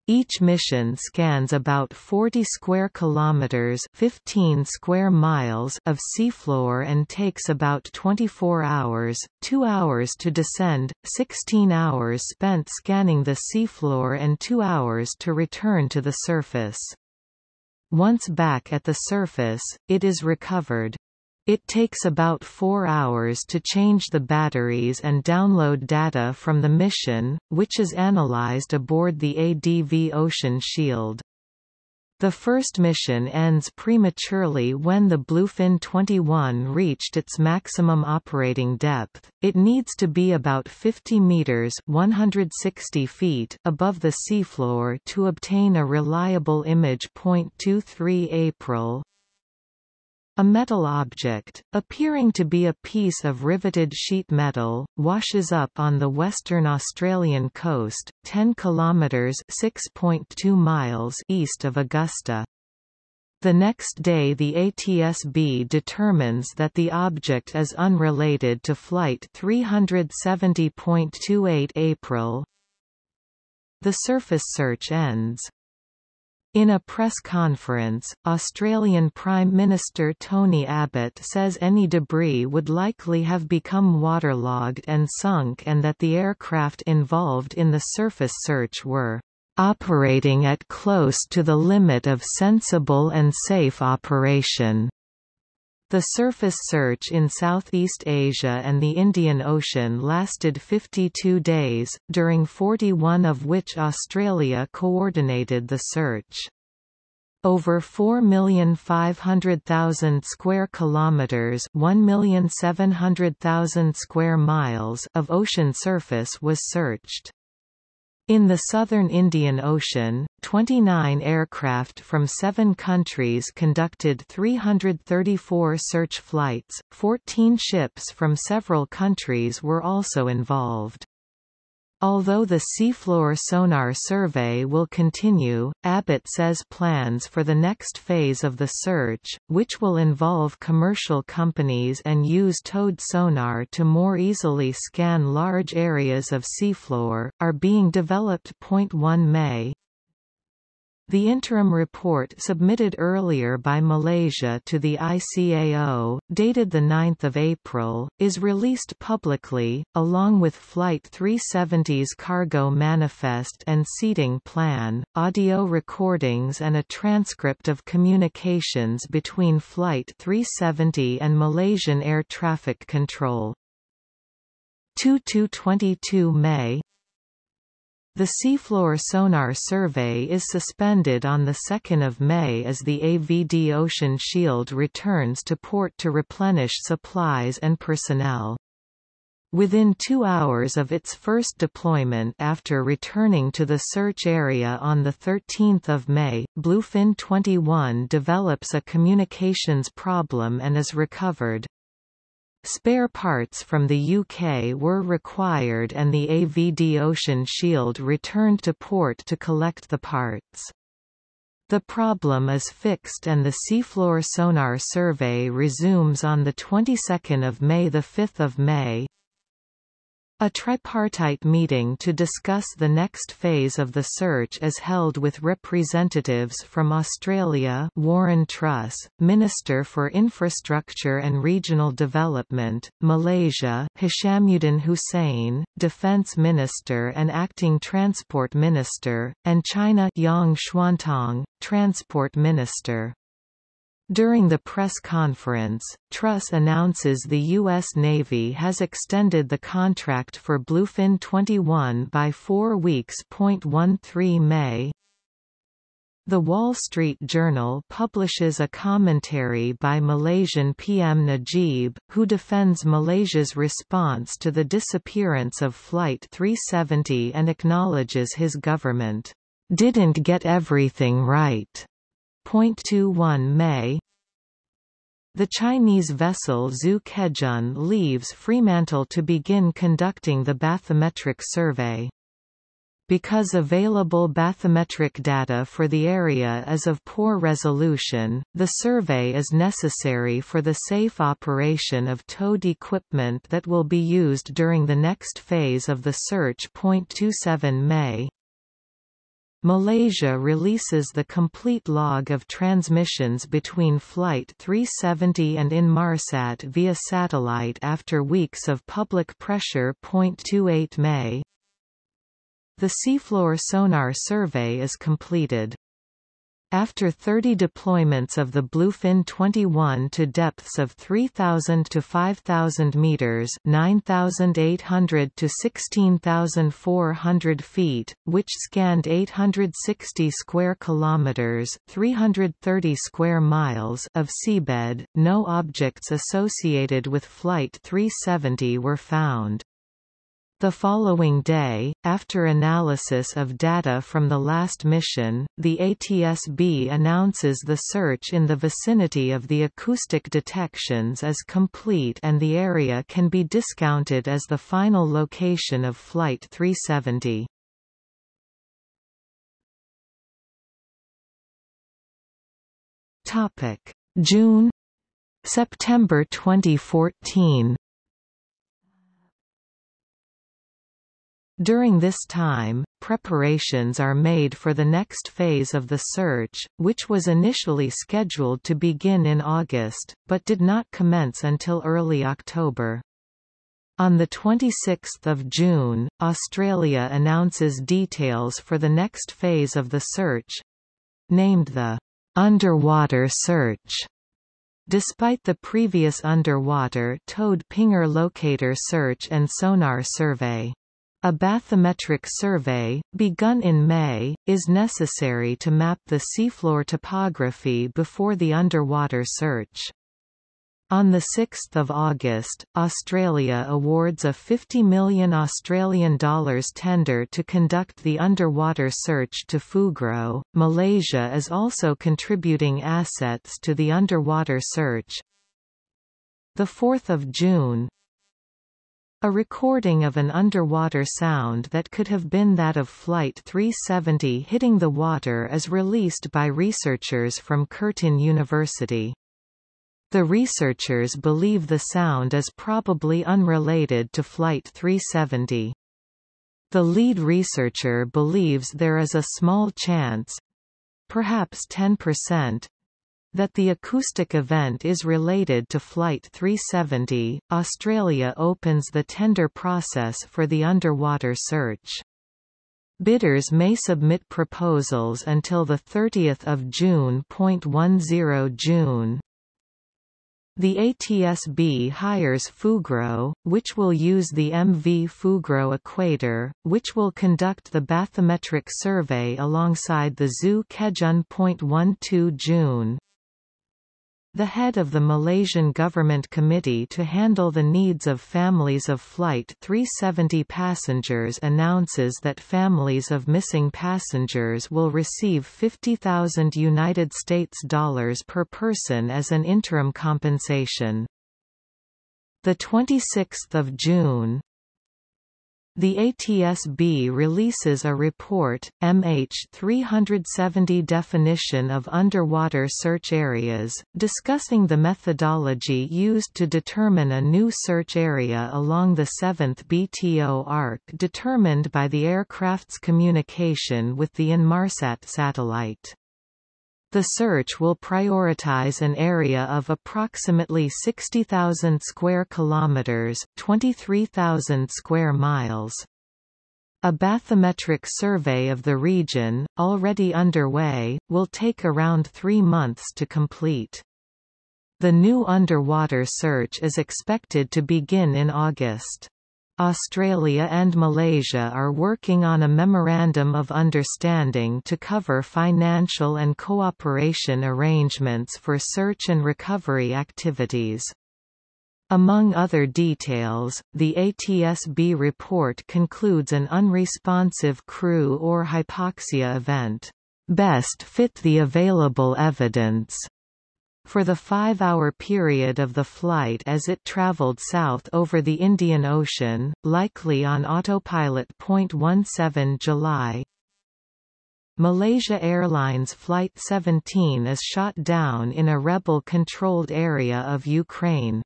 Each mission scans about 40 square kilometers, 15 square miles of seafloor and takes about 24 hours, 2 hours to descend, 16 hours spent scanning the seafloor and 2 hours to return to the surface. Once back at the surface, it is recovered. It takes about four hours to change the batteries and download data from the mission, which is analyzed aboard the ADV Ocean Shield. The first mission ends prematurely when the Bluefin 21 reached its maximum operating depth. It needs to be about 50 meters (160 feet) above the seafloor to obtain a reliable image. 23 April A metal object, appearing to be a piece of riveted sheet metal, washes up on the western Australian coast, 10 kilometres (6.2 miles) east of Augusta. The next day the ATSB determines that the object is unrelated to Flight 370.28 April. The surface search ends. In a press conference, Australian Prime Minister Tony Abbott says any debris would likely have become waterlogged and sunk and that the aircraft involved in the surface search were operating at close to the limit of sensible and safe operation. The surface search in Southeast Asia and the Indian Ocean lasted 52 days, during 41 of which Australia coordinated the search. Over 4,500,000 square kilometers, 1,700,000 square miles of ocean surface was searched. In the southern Indian Ocean, 29 aircraft from seven countries conducted 334 search flights, 14 ships from several countries were also involved. Although the seafloor sonar survey will continue, Abbott says plans for the next phase of the search, which will involve commercial companies and use towed sonar to more easily scan large areas of seafloor, are being developed. 1 May the interim report submitted earlier by Malaysia to the ICAO, dated 9 April, is released publicly, along with Flight 370's cargo manifest and seating plan, audio recordings and a transcript of communications between Flight 370 and Malaysian Air Traffic Control. 2–22 May the seafloor sonar survey is suspended on 2 May as the ADV Ocean Shield returns to port to replenish supplies and personnel. Within two hours of its first deployment after returning to the search area on 13 May, Bluefin 21 develops a communications problem and is recovered. Spare parts from the UK were required and the ADV Ocean Shield returned to port to collect the parts. The problem is fixed and the seafloor sonar survey resumes on the 22nd of May the 5th of May a tripartite meeting to discuss the next phase of the search is held with representatives from Australia Warren Truss, Minister for Infrastructure and Regional Development, Malaysia Hishamuddin Hussein, Defence Minister and Acting Transport Minister, and China Yang Chuantang, Transport Minister. During the press conference, Truss announces the U.S. Navy has extended the contract for Bluefin 21 by four weeks. 13 May The Wall Street Journal publishes a commentary by Malaysian PM Najib, who defends Malaysia's response to the disappearance of Flight 370 and acknowledges his government didn't get everything right. 21 May the Chinese vessel Zhu Kezhen leaves Fremantle to begin conducting the bathymetric survey. Because available bathymetric data for the area is of poor resolution, the survey is necessary for the safe operation of towed equipment that will be used during the next phase of the search. 27 May Malaysia releases the complete log of transmissions between Flight 370 and Inmarsat via satellite after weeks of public pressure. 28 May The seafloor sonar survey is completed. After 30 deployments of the Bluefin 21 to depths of 3,000 to 5,000 meters (9,800 to 16,400 feet), which scanned 860 square kilometers (330 square miles) of seabed, no objects associated with Flight 370 were found. The following day, after analysis of data from the last mission, the ATSB announces the search in the vicinity of the acoustic detections is complete and the area can be discounted as the final location of Flight 370. June September 2014 During this time, preparations are made for the next phase of the search, which was initially scheduled to begin in August, but did not commence until early October. On 26 June, Australia announces details for the next phase of the search—named the underwater search. Despite the previous underwater towed pinger locator search and sonar survey. A bathymetric survey, begun in May, is necessary to map the seafloor topography before the underwater search. On 6 August, Australia awards a 50 million Australian dollars tender to conduct the underwater search to Fugro. Malaysia is also contributing assets to the underwater search. 4 June, a recording of an underwater sound that could have been that of Flight 370 hitting the water is released by researchers from Curtin University. The researchers believe the sound is probably unrelated to Flight 370. The lead researcher believes there is a small chance—perhaps 10%, that the acoustic event is related to Flight 370. Australia opens the tender process for the underwater search. Bidders may submit proposals until 30 June. 10 June. The ATSB hires Fugro, which will use the MV Fugro equator, which will conduct the bathymetric survey alongside the Zhu Kezhen. 12 June the head of the Malaysian government committee to handle the needs of families of Flight 370 passengers announces that families of missing passengers will receive 50,000 United States dollars per person as an interim compensation. The 26th of June, the ATSB releases a report, MH370 Definition of Underwater Search Areas, discussing the methodology used to determine a new search area along the 7th BTO arc determined by the aircraft's communication with the Inmarsat satellite. The search will prioritize an area of approximately 60,000 square kilometers, 23,000 square miles. A bathymetric survey of the region, already underway, will take around three months to complete. The new underwater search is expected to begin in August. Australia and Malaysia are working on a Memorandum of Understanding to cover financial and cooperation arrangements for search and recovery activities. Among other details, the ATSB report concludes an unresponsive crew or hypoxia event, best fit the available evidence for the five-hour period of the flight as it traveled south over the Indian Ocean, likely on autopilot. 17 July Malaysia Airlines Flight 17 is shot down in a rebel-controlled area of Ukraine.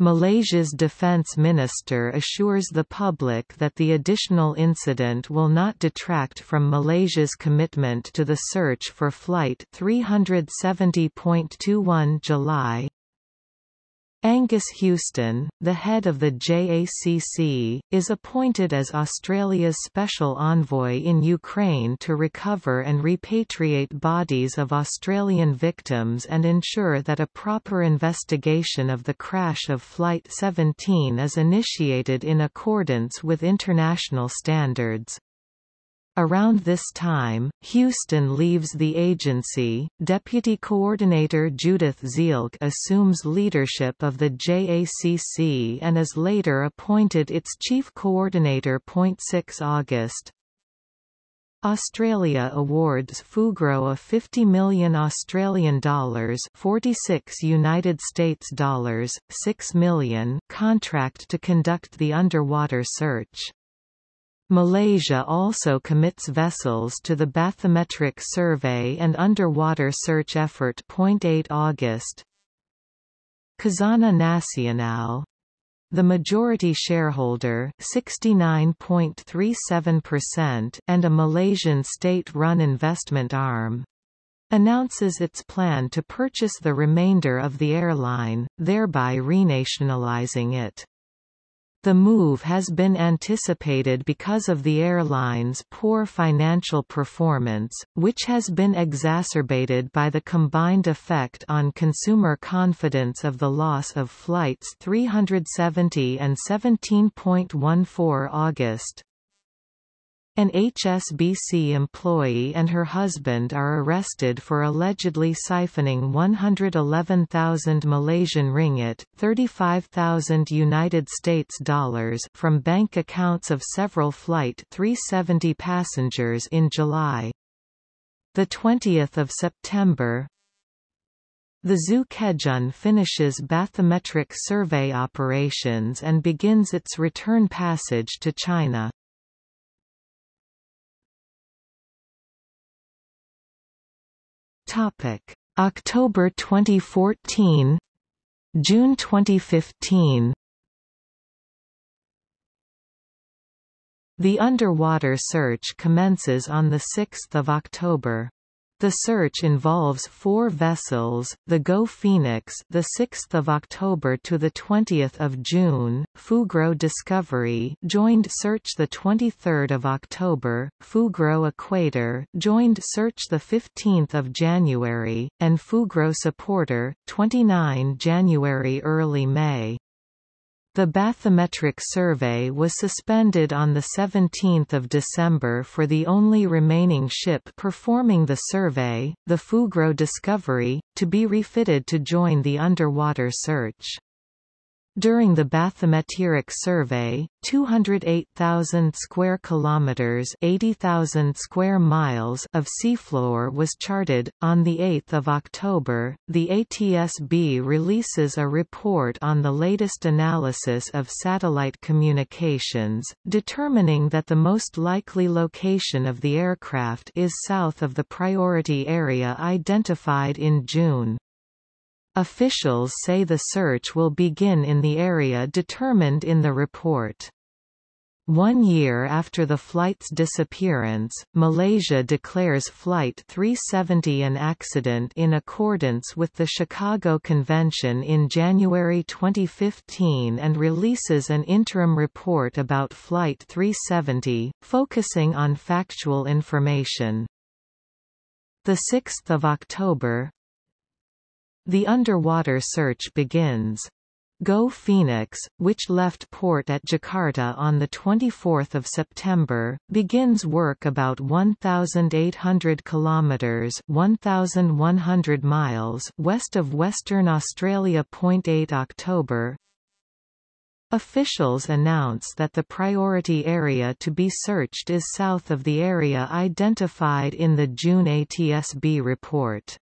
Malaysia's defence minister assures the public that the additional incident will not detract from Malaysia's commitment to the search for Flight 370.21 July Angus Houston, the head of the JACC, is appointed as Australia's special envoy in Ukraine to recover and repatriate bodies of Australian victims and ensure that a proper investigation of the crash of Flight 17 is initiated in accordance with international standards. Around this time, Houston leaves the agency. Deputy Coordinator Judith Zielke assumes leadership of the JACC and is later appointed its chief coordinator. 6 August. Australia awards Fugro a 50 million Australian dollars, 46 United States dollars, 6 million contract to conduct the underwater search. Malaysia also commits vessels to the bathymetric survey and underwater search effort. 8 August Khazanah Nasional the majority shareholder 69.37% and a Malaysian state-run investment arm announces its plan to purchase the remainder of the airline, thereby renationalizing it. The move has been anticipated because of the airline's poor financial performance, which has been exacerbated by the combined effect on consumer confidence of the loss of flights 370 and 17.14 August. An HSBC employee and her husband are arrested for allegedly siphoning 111,000 Malaysian ringgit, 35,000 United States dollars from bank accounts of several flight 370 passengers in July. The 20th of September, the Zhu Kezhen finishes bathymetric survey operations and begins its return passage to China. Topic: October 2014, June 2015. The underwater search commences on 6 October. The search involves four vessels: the Go Phoenix, the 6th of October to the 20th of June; Fugro Discovery, joined search the 23rd of October; Fugro Equator, joined search the 15th of January; and Fugro Supporter, 29 January early May. The bathymetric survey was suspended on 17 December for the only remaining ship performing the survey, the Fugro Discovery, to be refitted to join the underwater search. During the bathymetric survey, 208,000 square kilometers, 80,000 square miles of seafloor was charted. On the 8th of October, the ATSB releases a report on the latest analysis of satellite communications, determining that the most likely location of the aircraft is south of the priority area identified in June. Officials say the search will begin in the area determined in the report. One year after the flight's disappearance, Malaysia declares Flight 370 an accident in accordance with the Chicago Convention in January 2015 and releases an interim report about Flight 370, focusing on factual information. 6 October, the underwater search begins. Go Phoenix, which left port at Jakarta on 24 September, begins work about 1,800 kilometres 1,100 miles west of Western Australia. 8 October, Officials announce that the priority area to be searched is south of the area identified in the June ATSB report.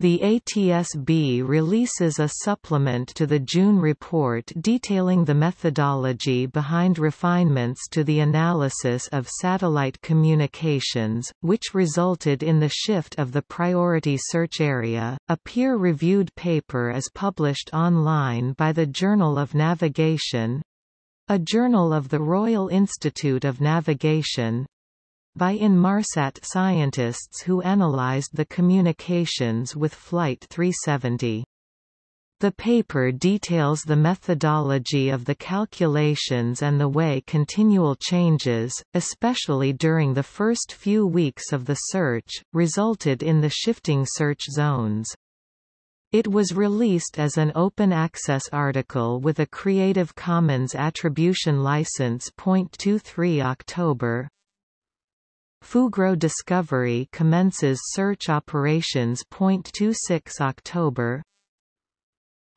The ATSB releases a supplement to the June report detailing the methodology behind refinements to the analysis of satellite communications, which resulted in the shift of the priority search area. A peer reviewed paper is published online by the Journal of Navigation a journal of the Royal Institute of Navigation, by Inmarsat scientists who analyzed the communications with Flight 370. The paper details the methodology of the calculations and the way continual changes, especially during the first few weeks of the search, resulted in the shifting search zones. It was released as an open access article with a Creative Commons Attribution License. 23 October Fugro Discovery commences search operations. 26 October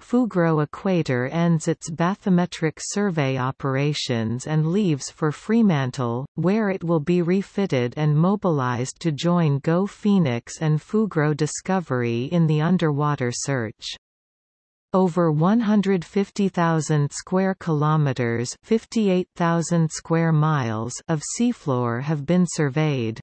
Fugro Equator ends its bathymetric survey operations and leaves for Fremantle, where it will be refitted and mobilized to join GO Phoenix and Fugro Discovery in the underwater search. Over 150,000 square kilometers, 58,000 square miles of seafloor have been surveyed.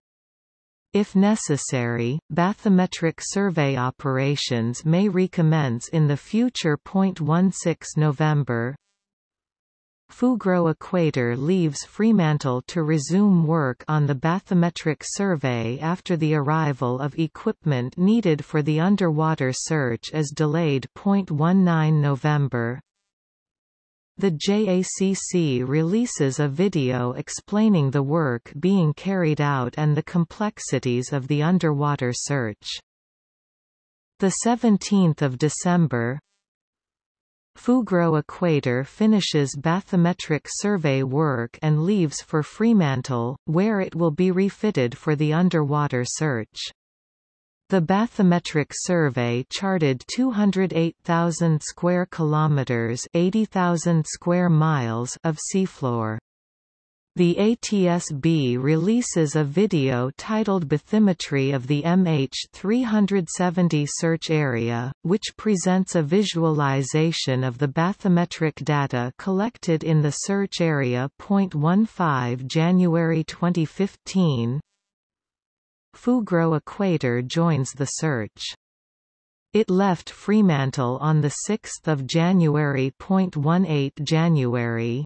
If necessary, bathymetric survey operations may recommence in the future. 16 November Fugro Equator leaves Fremantle to resume work on the bathymetric survey after the arrival of equipment needed for the underwater search is delayed. 19 November the JACC releases a video explaining the work being carried out and the complexities of the underwater search. 17 December Fugro Equator finishes bathymetric survey work and leaves for Fremantle, where it will be refitted for the underwater search. The bathymetric survey charted 208,000 square kilometers, 80,000 square miles of seafloor. The ATSB releases a video titled Bathymetry of the MH370 search area, which presents a visualization of the bathymetric data collected in the search area. 15 January 2015 Fugro Equator joins the search. It left Fremantle on 6 January. 18 January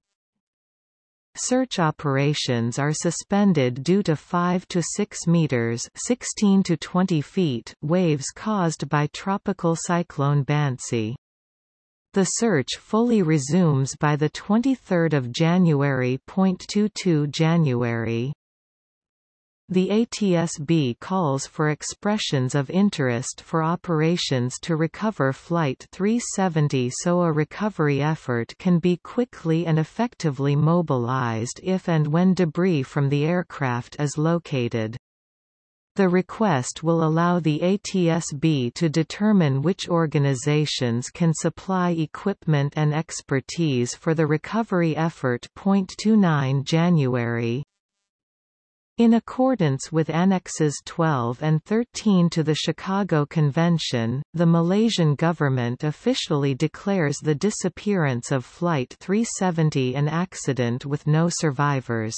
Search operations are suspended due to 5 to 6 meters (16 to 20 feet) waves caused by tropical cyclone Bansi. The search fully resumes by the 23rd of January. 22 January the ATSB calls for expressions of interest for operations to recover Flight 370 so a recovery effort can be quickly and effectively mobilized if and when debris from the aircraft is located. The request will allow the ATSB to determine which organizations can supply equipment and expertise for the recovery effort. 29 January in accordance with Annexes 12 and 13 to the Chicago Convention, the Malaysian government officially declares the disappearance of Flight 370 an accident with no survivors.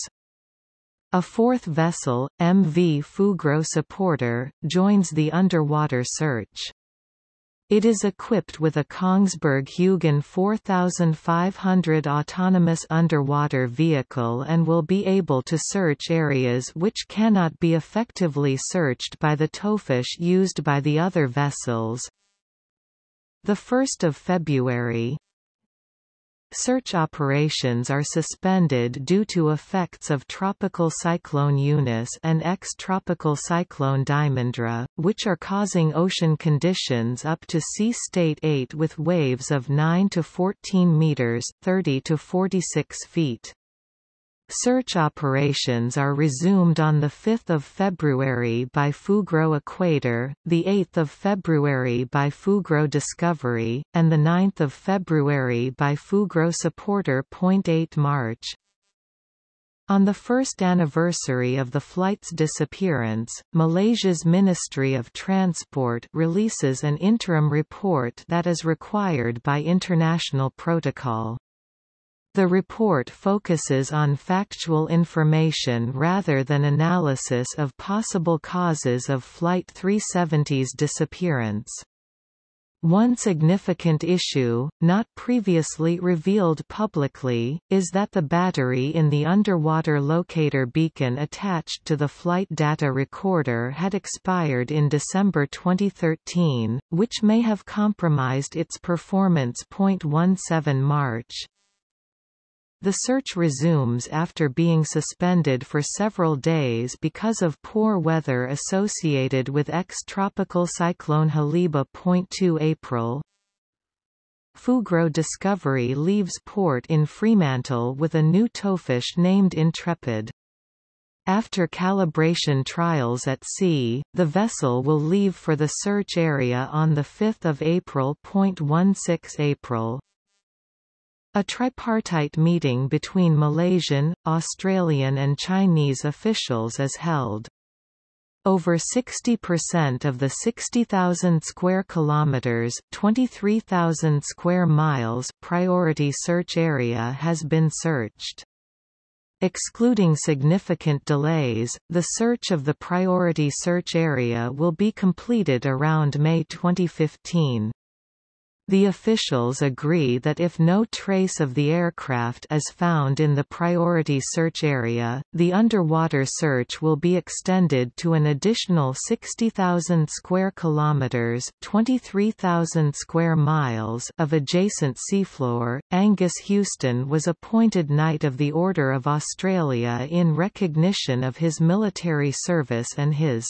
A fourth vessel, MV Fugro Supporter, joins the underwater search. It is equipped with a Kongsberg Hugin 4500 autonomous underwater vehicle and will be able to search areas which cannot be effectively searched by the towfish used by the other vessels. 1 February Search operations are suspended due to effects of Tropical Cyclone Eunice and ex-Tropical Cyclone Diamondra, which are causing ocean conditions up to sea state 8 with waves of 9 to 14 meters 30 to 46 feet. Search operations are resumed on 5 February by Fugro Equator, 8 February by Fugro Discovery, and 9 February by Fugro Supporter. 8 March on the first anniversary of the flight's disappearance, Malaysia's Ministry of Transport releases an interim report that is required by international protocol. The report focuses on factual information rather than analysis of possible causes of Flight 370's disappearance. One significant issue, not previously revealed publicly, is that the battery in the underwater locator beacon attached to the flight data recorder had expired in December 2013, which may have compromised its performance. 17 March the search resumes after being suspended for several days because of poor weather associated with ex-tropical cyclone Haliba. 2 April Fugro Discovery leaves port in Fremantle with a new towfish named Intrepid. After calibration trials at sea, the vessel will leave for the search area on 5 April. 16 April. A tripartite meeting between Malaysian, Australian and Chinese officials is held. Over 60% of the 60,000 square kilometers, 23,000 square miles priority search area has been searched. Excluding significant delays, the search of the priority search area will be completed around May 2015. The officials agree that if no trace of the aircraft is found in the priority search area, the underwater search will be extended to an additional 60,000 square kilometers, 23,000 square miles of adjacent seafloor. Angus Houston was appointed Knight of the Order of Australia in recognition of his military service and his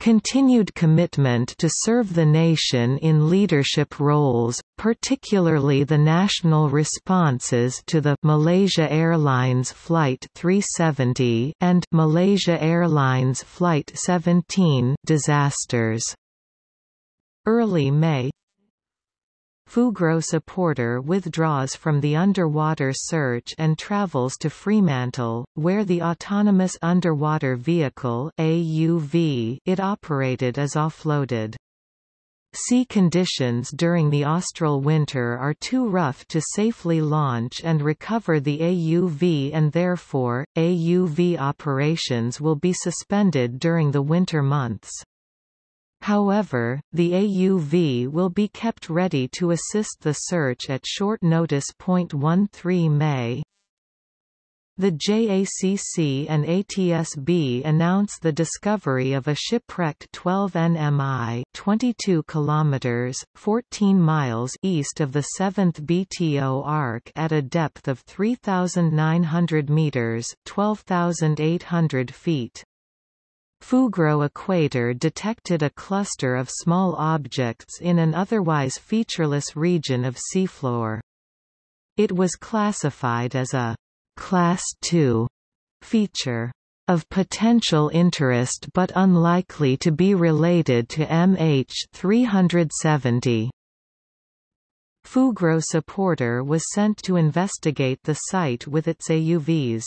continued commitment to serve the nation in leadership roles, particularly the national responses to the Malaysia Airlines Flight 370 and Malaysia Airlines Flight 17 disasters. Early May Fugro supporter withdraws from the underwater search and travels to Fremantle, where the Autonomous Underwater Vehicle AUV it operated is offloaded. Sea conditions during the austral winter are too rough to safely launch and recover the AUV and therefore, AUV operations will be suspended during the winter months. However, the AUV will be kept ready to assist the search at short notice. 13 May the JACC and ATSB announce the discovery of a shipwrecked 12 nmi 22 kilometers 14 miles east of the 7th BTO arc at a depth of 3900 meters 12800 feet. Fugro equator detected a cluster of small objects in an otherwise featureless region of seafloor. It was classified as a Class II feature of potential interest but unlikely to be related to MH370. Fugro supporter was sent to investigate the site with its AUVs.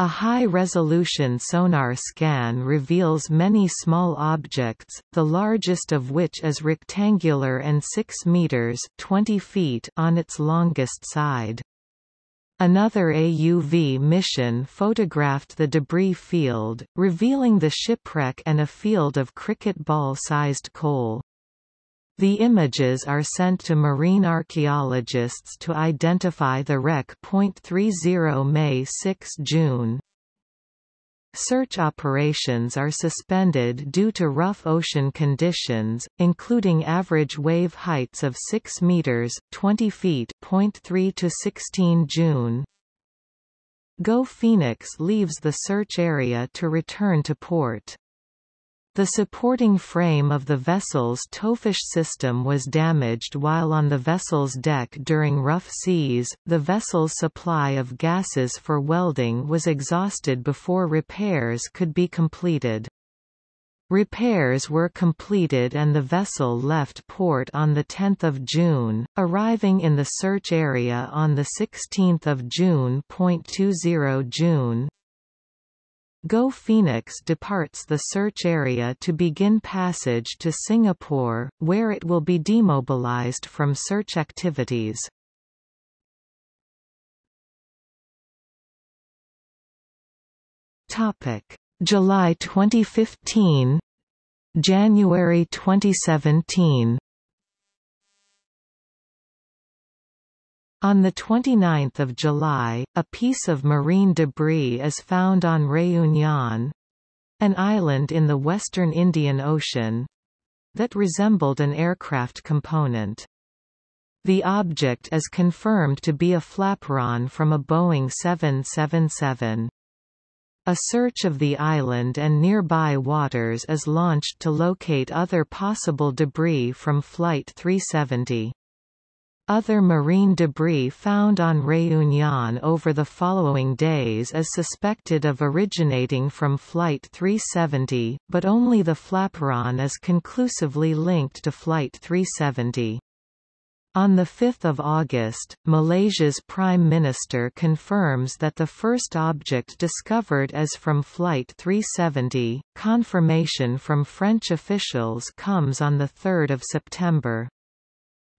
A high-resolution sonar scan reveals many small objects, the largest of which is rectangular and 6 meters 20 feet on its longest side. Another AUV mission photographed the debris field, revealing the shipwreck and a field of cricket ball-sized coal. The images are sent to marine archaeologists to identify the wreck. 30 May 6 June Search operations are suspended due to rough ocean conditions, including average wave heights of 6 meters (20 feet) 3 to 16 June. Go Phoenix leaves the search area to return to port. The supporting frame of the vessel's towfish system was damaged while on the vessel's deck during rough seas. The vessel's supply of gases for welding was exhausted before repairs could be completed. Repairs were completed and the vessel left port on 10 June, arriving in the search area on 16 June. 20 June Go Phoenix departs the search area to begin passage to Singapore, where it will be demobilized from search activities. Topic: July 2015 January 2017 On 29 July, a piece of marine debris is found on Réunion, an island in the western Indian Ocean, that resembled an aircraft component. The object is confirmed to be a flaperon from a Boeing 777. A search of the island and nearby waters is launched to locate other possible debris from Flight 370. Other marine debris found on Réunion over the following days is suspected of originating from Flight 370, but only the flaperon is conclusively linked to Flight 370. On 5 August, Malaysia's Prime Minister confirms that the first object discovered is from Flight 370. Confirmation from French officials comes on 3 September.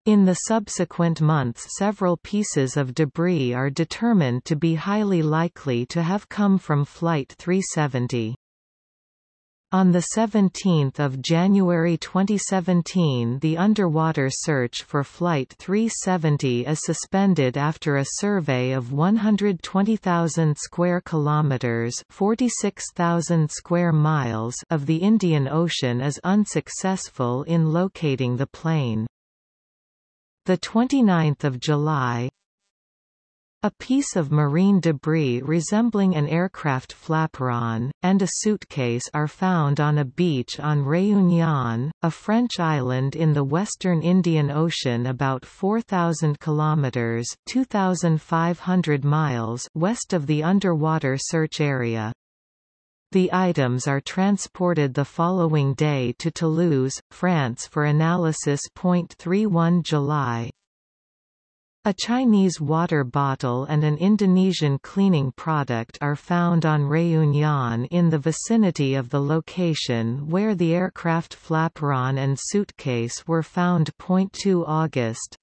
In the subsequent months several pieces of debris are determined to be highly likely to have come from Flight 370. On 17 January 2017 the underwater search for Flight 370 is suspended after a survey of 120,000 square kilometers 46,000 square miles of the Indian Ocean is unsuccessful in locating the plane. The 29th of July, a piece of marine debris resembling an aircraft flaperon, and a suitcase are found on a beach on Réunion, a French island in the western Indian Ocean about 4,000 kilometres 2,500 miles west of the underwater search area. The items are transported the following day to Toulouse, France for analysis. 31 July a Chinese water bottle and an Indonesian cleaning product are found on Réunion in the vicinity of the location where the aircraft flaperon and suitcase were found. 2 August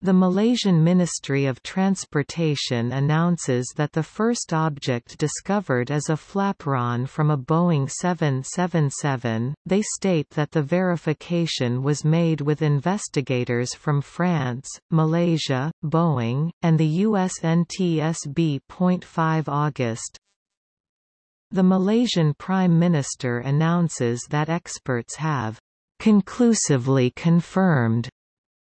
the Malaysian Ministry of Transportation announces that the first object discovered is a flaperon from a Boeing 777. They state that the verification was made with investigators from France, Malaysia, Boeing, and the US NTSB. 5 August. The Malaysian Prime Minister announces that experts have conclusively confirmed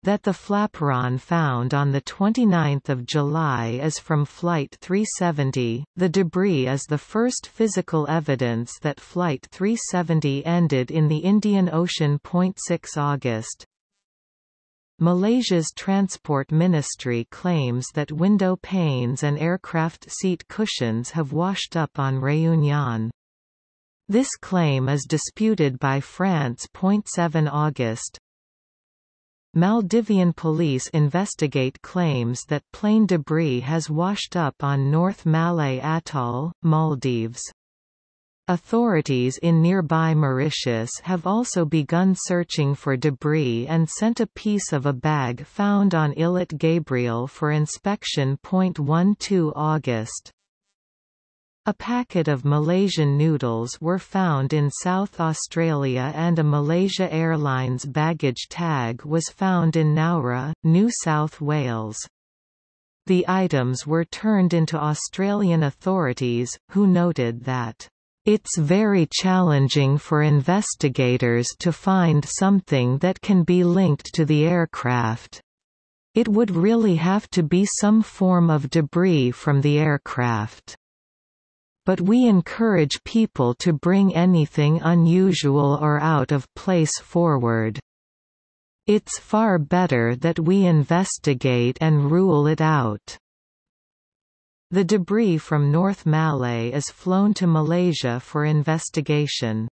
that the flaperon found on 29 July is from Flight 370. The debris is the first physical evidence that Flight 370 ended in the Indian Ocean. 6 August. Malaysia's Transport Ministry claims that window panes and aircraft seat cushions have washed up on Réunion. This claim is disputed by France. 7 August. Maldivian police investigate claims that plane debris has washed up on North Malé Atoll, Maldives. Authorities in nearby Mauritius have also begun searching for debris and sent a piece of a bag found on Illet Gabriel for inspection. 12 August a packet of Malaysian noodles were found in South Australia and a Malaysia Airlines baggage tag was found in Nowra, New South Wales. The items were turned into Australian authorities, who noted that it's very challenging for investigators to find something that can be linked to the aircraft. It would really have to be some form of debris from the aircraft but we encourage people to bring anything unusual or out of place forward. It's far better that we investigate and rule it out. The debris from North Malé is flown to Malaysia for investigation.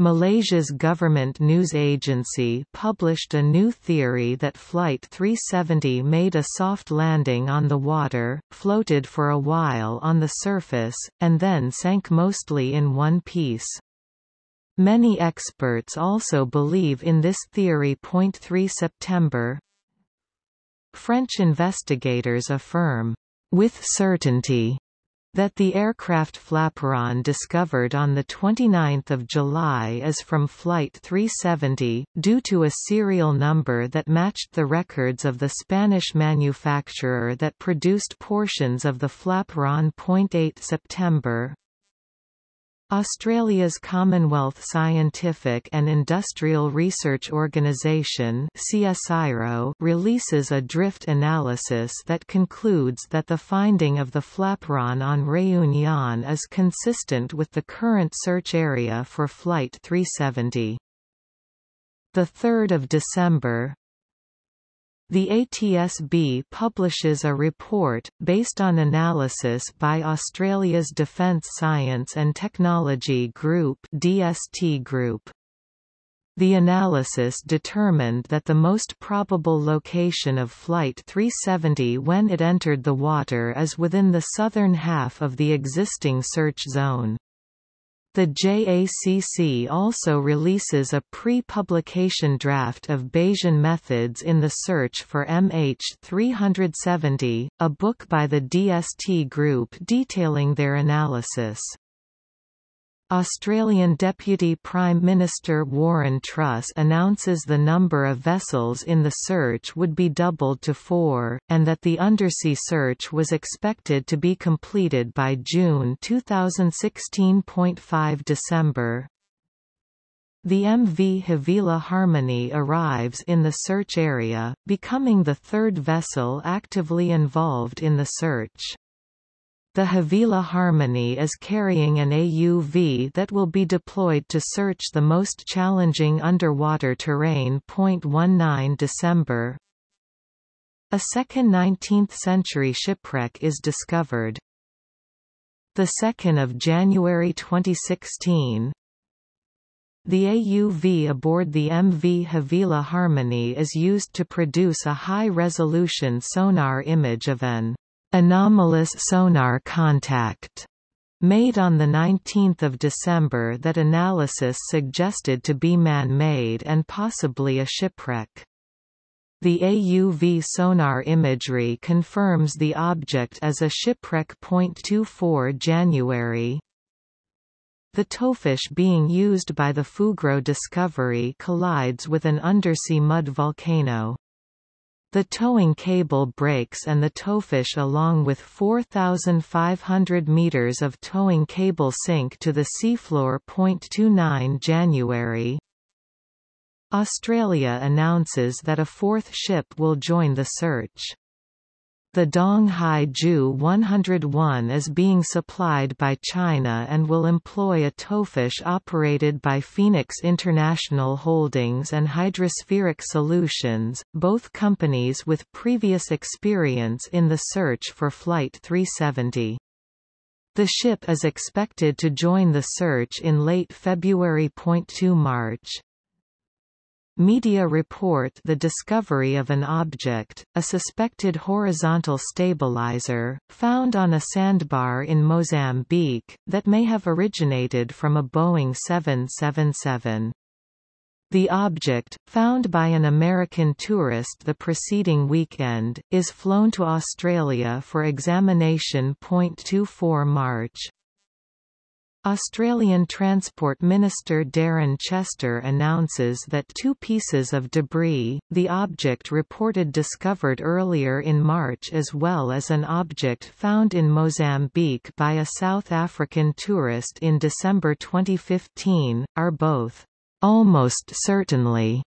Malaysia's government news agency published a new theory that Flight 370 made a soft landing on the water, floated for a while on the surface, and then sank mostly in one piece. Many experts also believe in this theory. 3 September French investigators affirm, with certainty, that the aircraft flaperon discovered on 29 July is from Flight 370, due to a serial number that matched the records of the Spanish manufacturer that produced portions of the flaperon. 8 September, Australia's Commonwealth Scientific and Industrial Research Organisation releases a drift analysis that concludes that the finding of the flaperon on Réunion is consistent with the current search area for Flight 370. 3 December The ATSB publishes a report, based on analysis by Australia's Defence Science and Technology Group DST Group. The analysis determined that the most probable location of Flight 370 when it entered the water is within the southern half of the existing search zone. The JACC also releases a pre-publication draft of Bayesian methods in the search for MH370, a book by the DST Group detailing their analysis. Australian Deputy Prime Minister Warren Truss announces the number of vessels in the search would be doubled to four, and that the undersea search was expected to be completed by June 2016.5 December. The MV Havila Harmony arrives in the search area, becoming the third vessel actively involved in the search. The Havila Harmony is carrying an AUV that will be deployed to search the most challenging underwater terrain. 19 December A second 19th-century shipwreck is discovered. 2 January 2016 the AUV aboard the MV Havila Harmony is used to produce a high-resolution sonar image of an anomalous sonar contact made on 19 December that analysis suggested to be man-made and possibly a shipwreck. The AUV sonar imagery confirms the object as a shipwreck. 24 January The towfish being used by the Fugro Discovery collides with an undersea mud volcano. The towing cable breaks and the towfish along with 4,500 meters of towing cable sink to the seafloor. 29 January Australia announces that a fourth ship will join the search. The Donghai Jiu 101 is being supplied by China and will employ a towfish operated by Phoenix International Holdings and Hydrospheric Solutions, both companies with previous experience in the search for Flight 370. The ship is expected to join the search in late February. 2 March. Media report the discovery of an object, a suspected horizontal stabilizer, found on a sandbar in Mozambique, that may have originated from a Boeing 777. The object, found by an American tourist the preceding weekend, is flown to Australia for examination. 24 March Australian Transport Minister Darren Chester announces that two pieces of debris, the object reported discovered earlier in March as well as an object found in Mozambique by a South African tourist in December 2015, are both almost certainly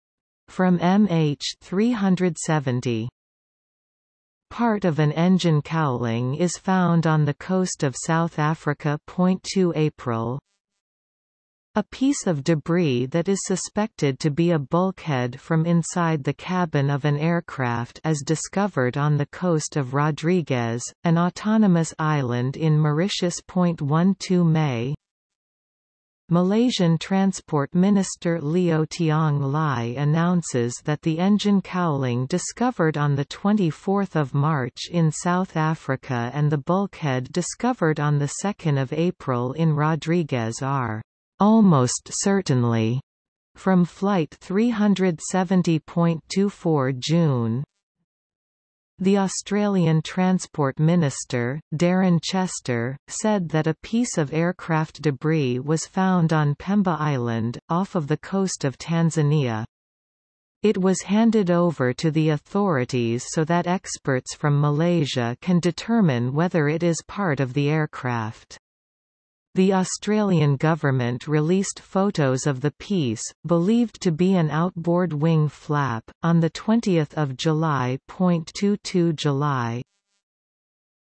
from MH370. Part of an engine cowling is found on the coast of South Africa. 2 April a piece of debris that is suspected to be a bulkhead from inside the cabin of an aircraft is discovered on the coast of Rodrigues, an autonomous island in Mauritius. 12 May Malaysian Transport Minister Liow Tiong Lai announces that the engine cowling discovered on 24 March in South Africa and the bulkhead discovered on 2 April in Rodrigues are almost certainly from Flight 370.24 June, the Australian Transport Minister, Darren Chester, said that a piece of aircraft debris was found on Pemba Island, off of the coast of Tanzania. It was handed over to the authorities so that experts from Malaysia can determine whether it is part of the aircraft. The Australian government released photos of the piece, believed to be an outboard wing flap, on 20 July. 22 July.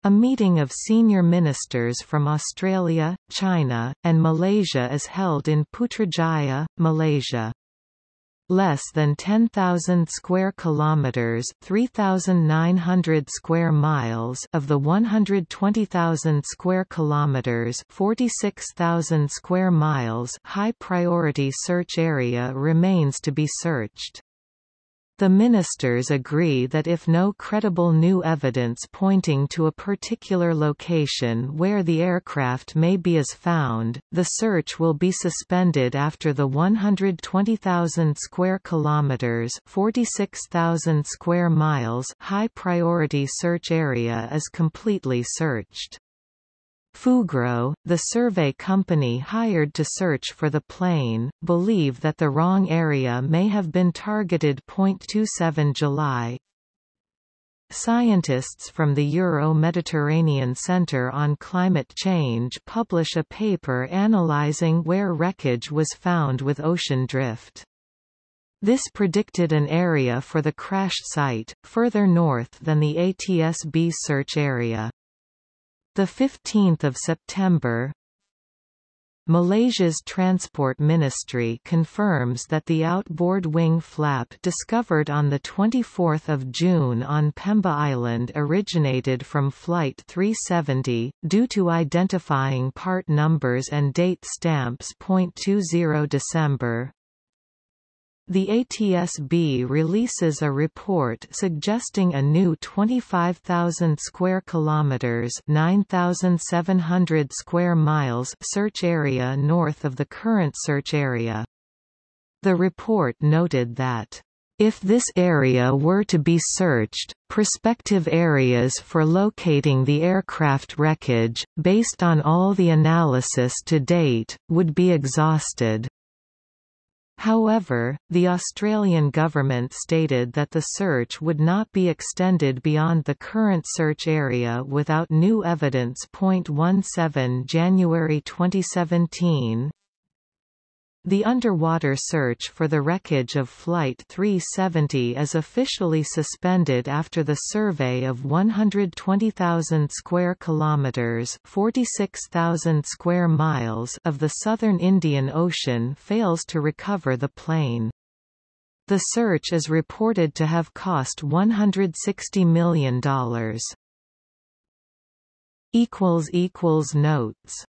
A meeting of senior ministers from Australia, China, and Malaysia is held in Putrajaya, Malaysia. Less than 10,000 square kilometers, 3,900 square miles of the 120,000 square kilometers, 46,000 square miles high priority search area remains to be searched. The ministers agree that if no credible new evidence pointing to a particular location where the aircraft may be is found, the search will be suspended after the 120,000 square kilometers, 46,000 square miles high priority search area is completely searched. Fugro, the survey company hired to search for the plane, believe that the wrong area may have been targeted. 27 July Scientists from the Euro-Mediterranean Centre on Climate Change publish a paper analysing where wreckage was found with ocean drift. This predicted an area for the crash site, further north than the ATSB search area. The 15th of September, Malaysia's Transport Ministry confirms that the outboard wing flap discovered on 24 June on Pemba Island originated from Flight 370, due to identifying part numbers and date stamps. 20 December, the ATSB releases a report suggesting a new 25,000 square kilometers, 9,700 square miles search area north of the current search area. The report noted that if this area were to be searched, prospective areas for locating the aircraft wreckage, based on all the analysis to date, would be exhausted. However, the Australian government stated that the search would not be extended beyond the current search area without new evidence. 17 January 2017 the underwater search for the wreckage of Flight 370 is officially suspended after the survey of 120,000 square kilometers, 46,000 square miles of the southern Indian Ocean fails to recover the plane. The search is reported to have cost $160 million. equals equals notes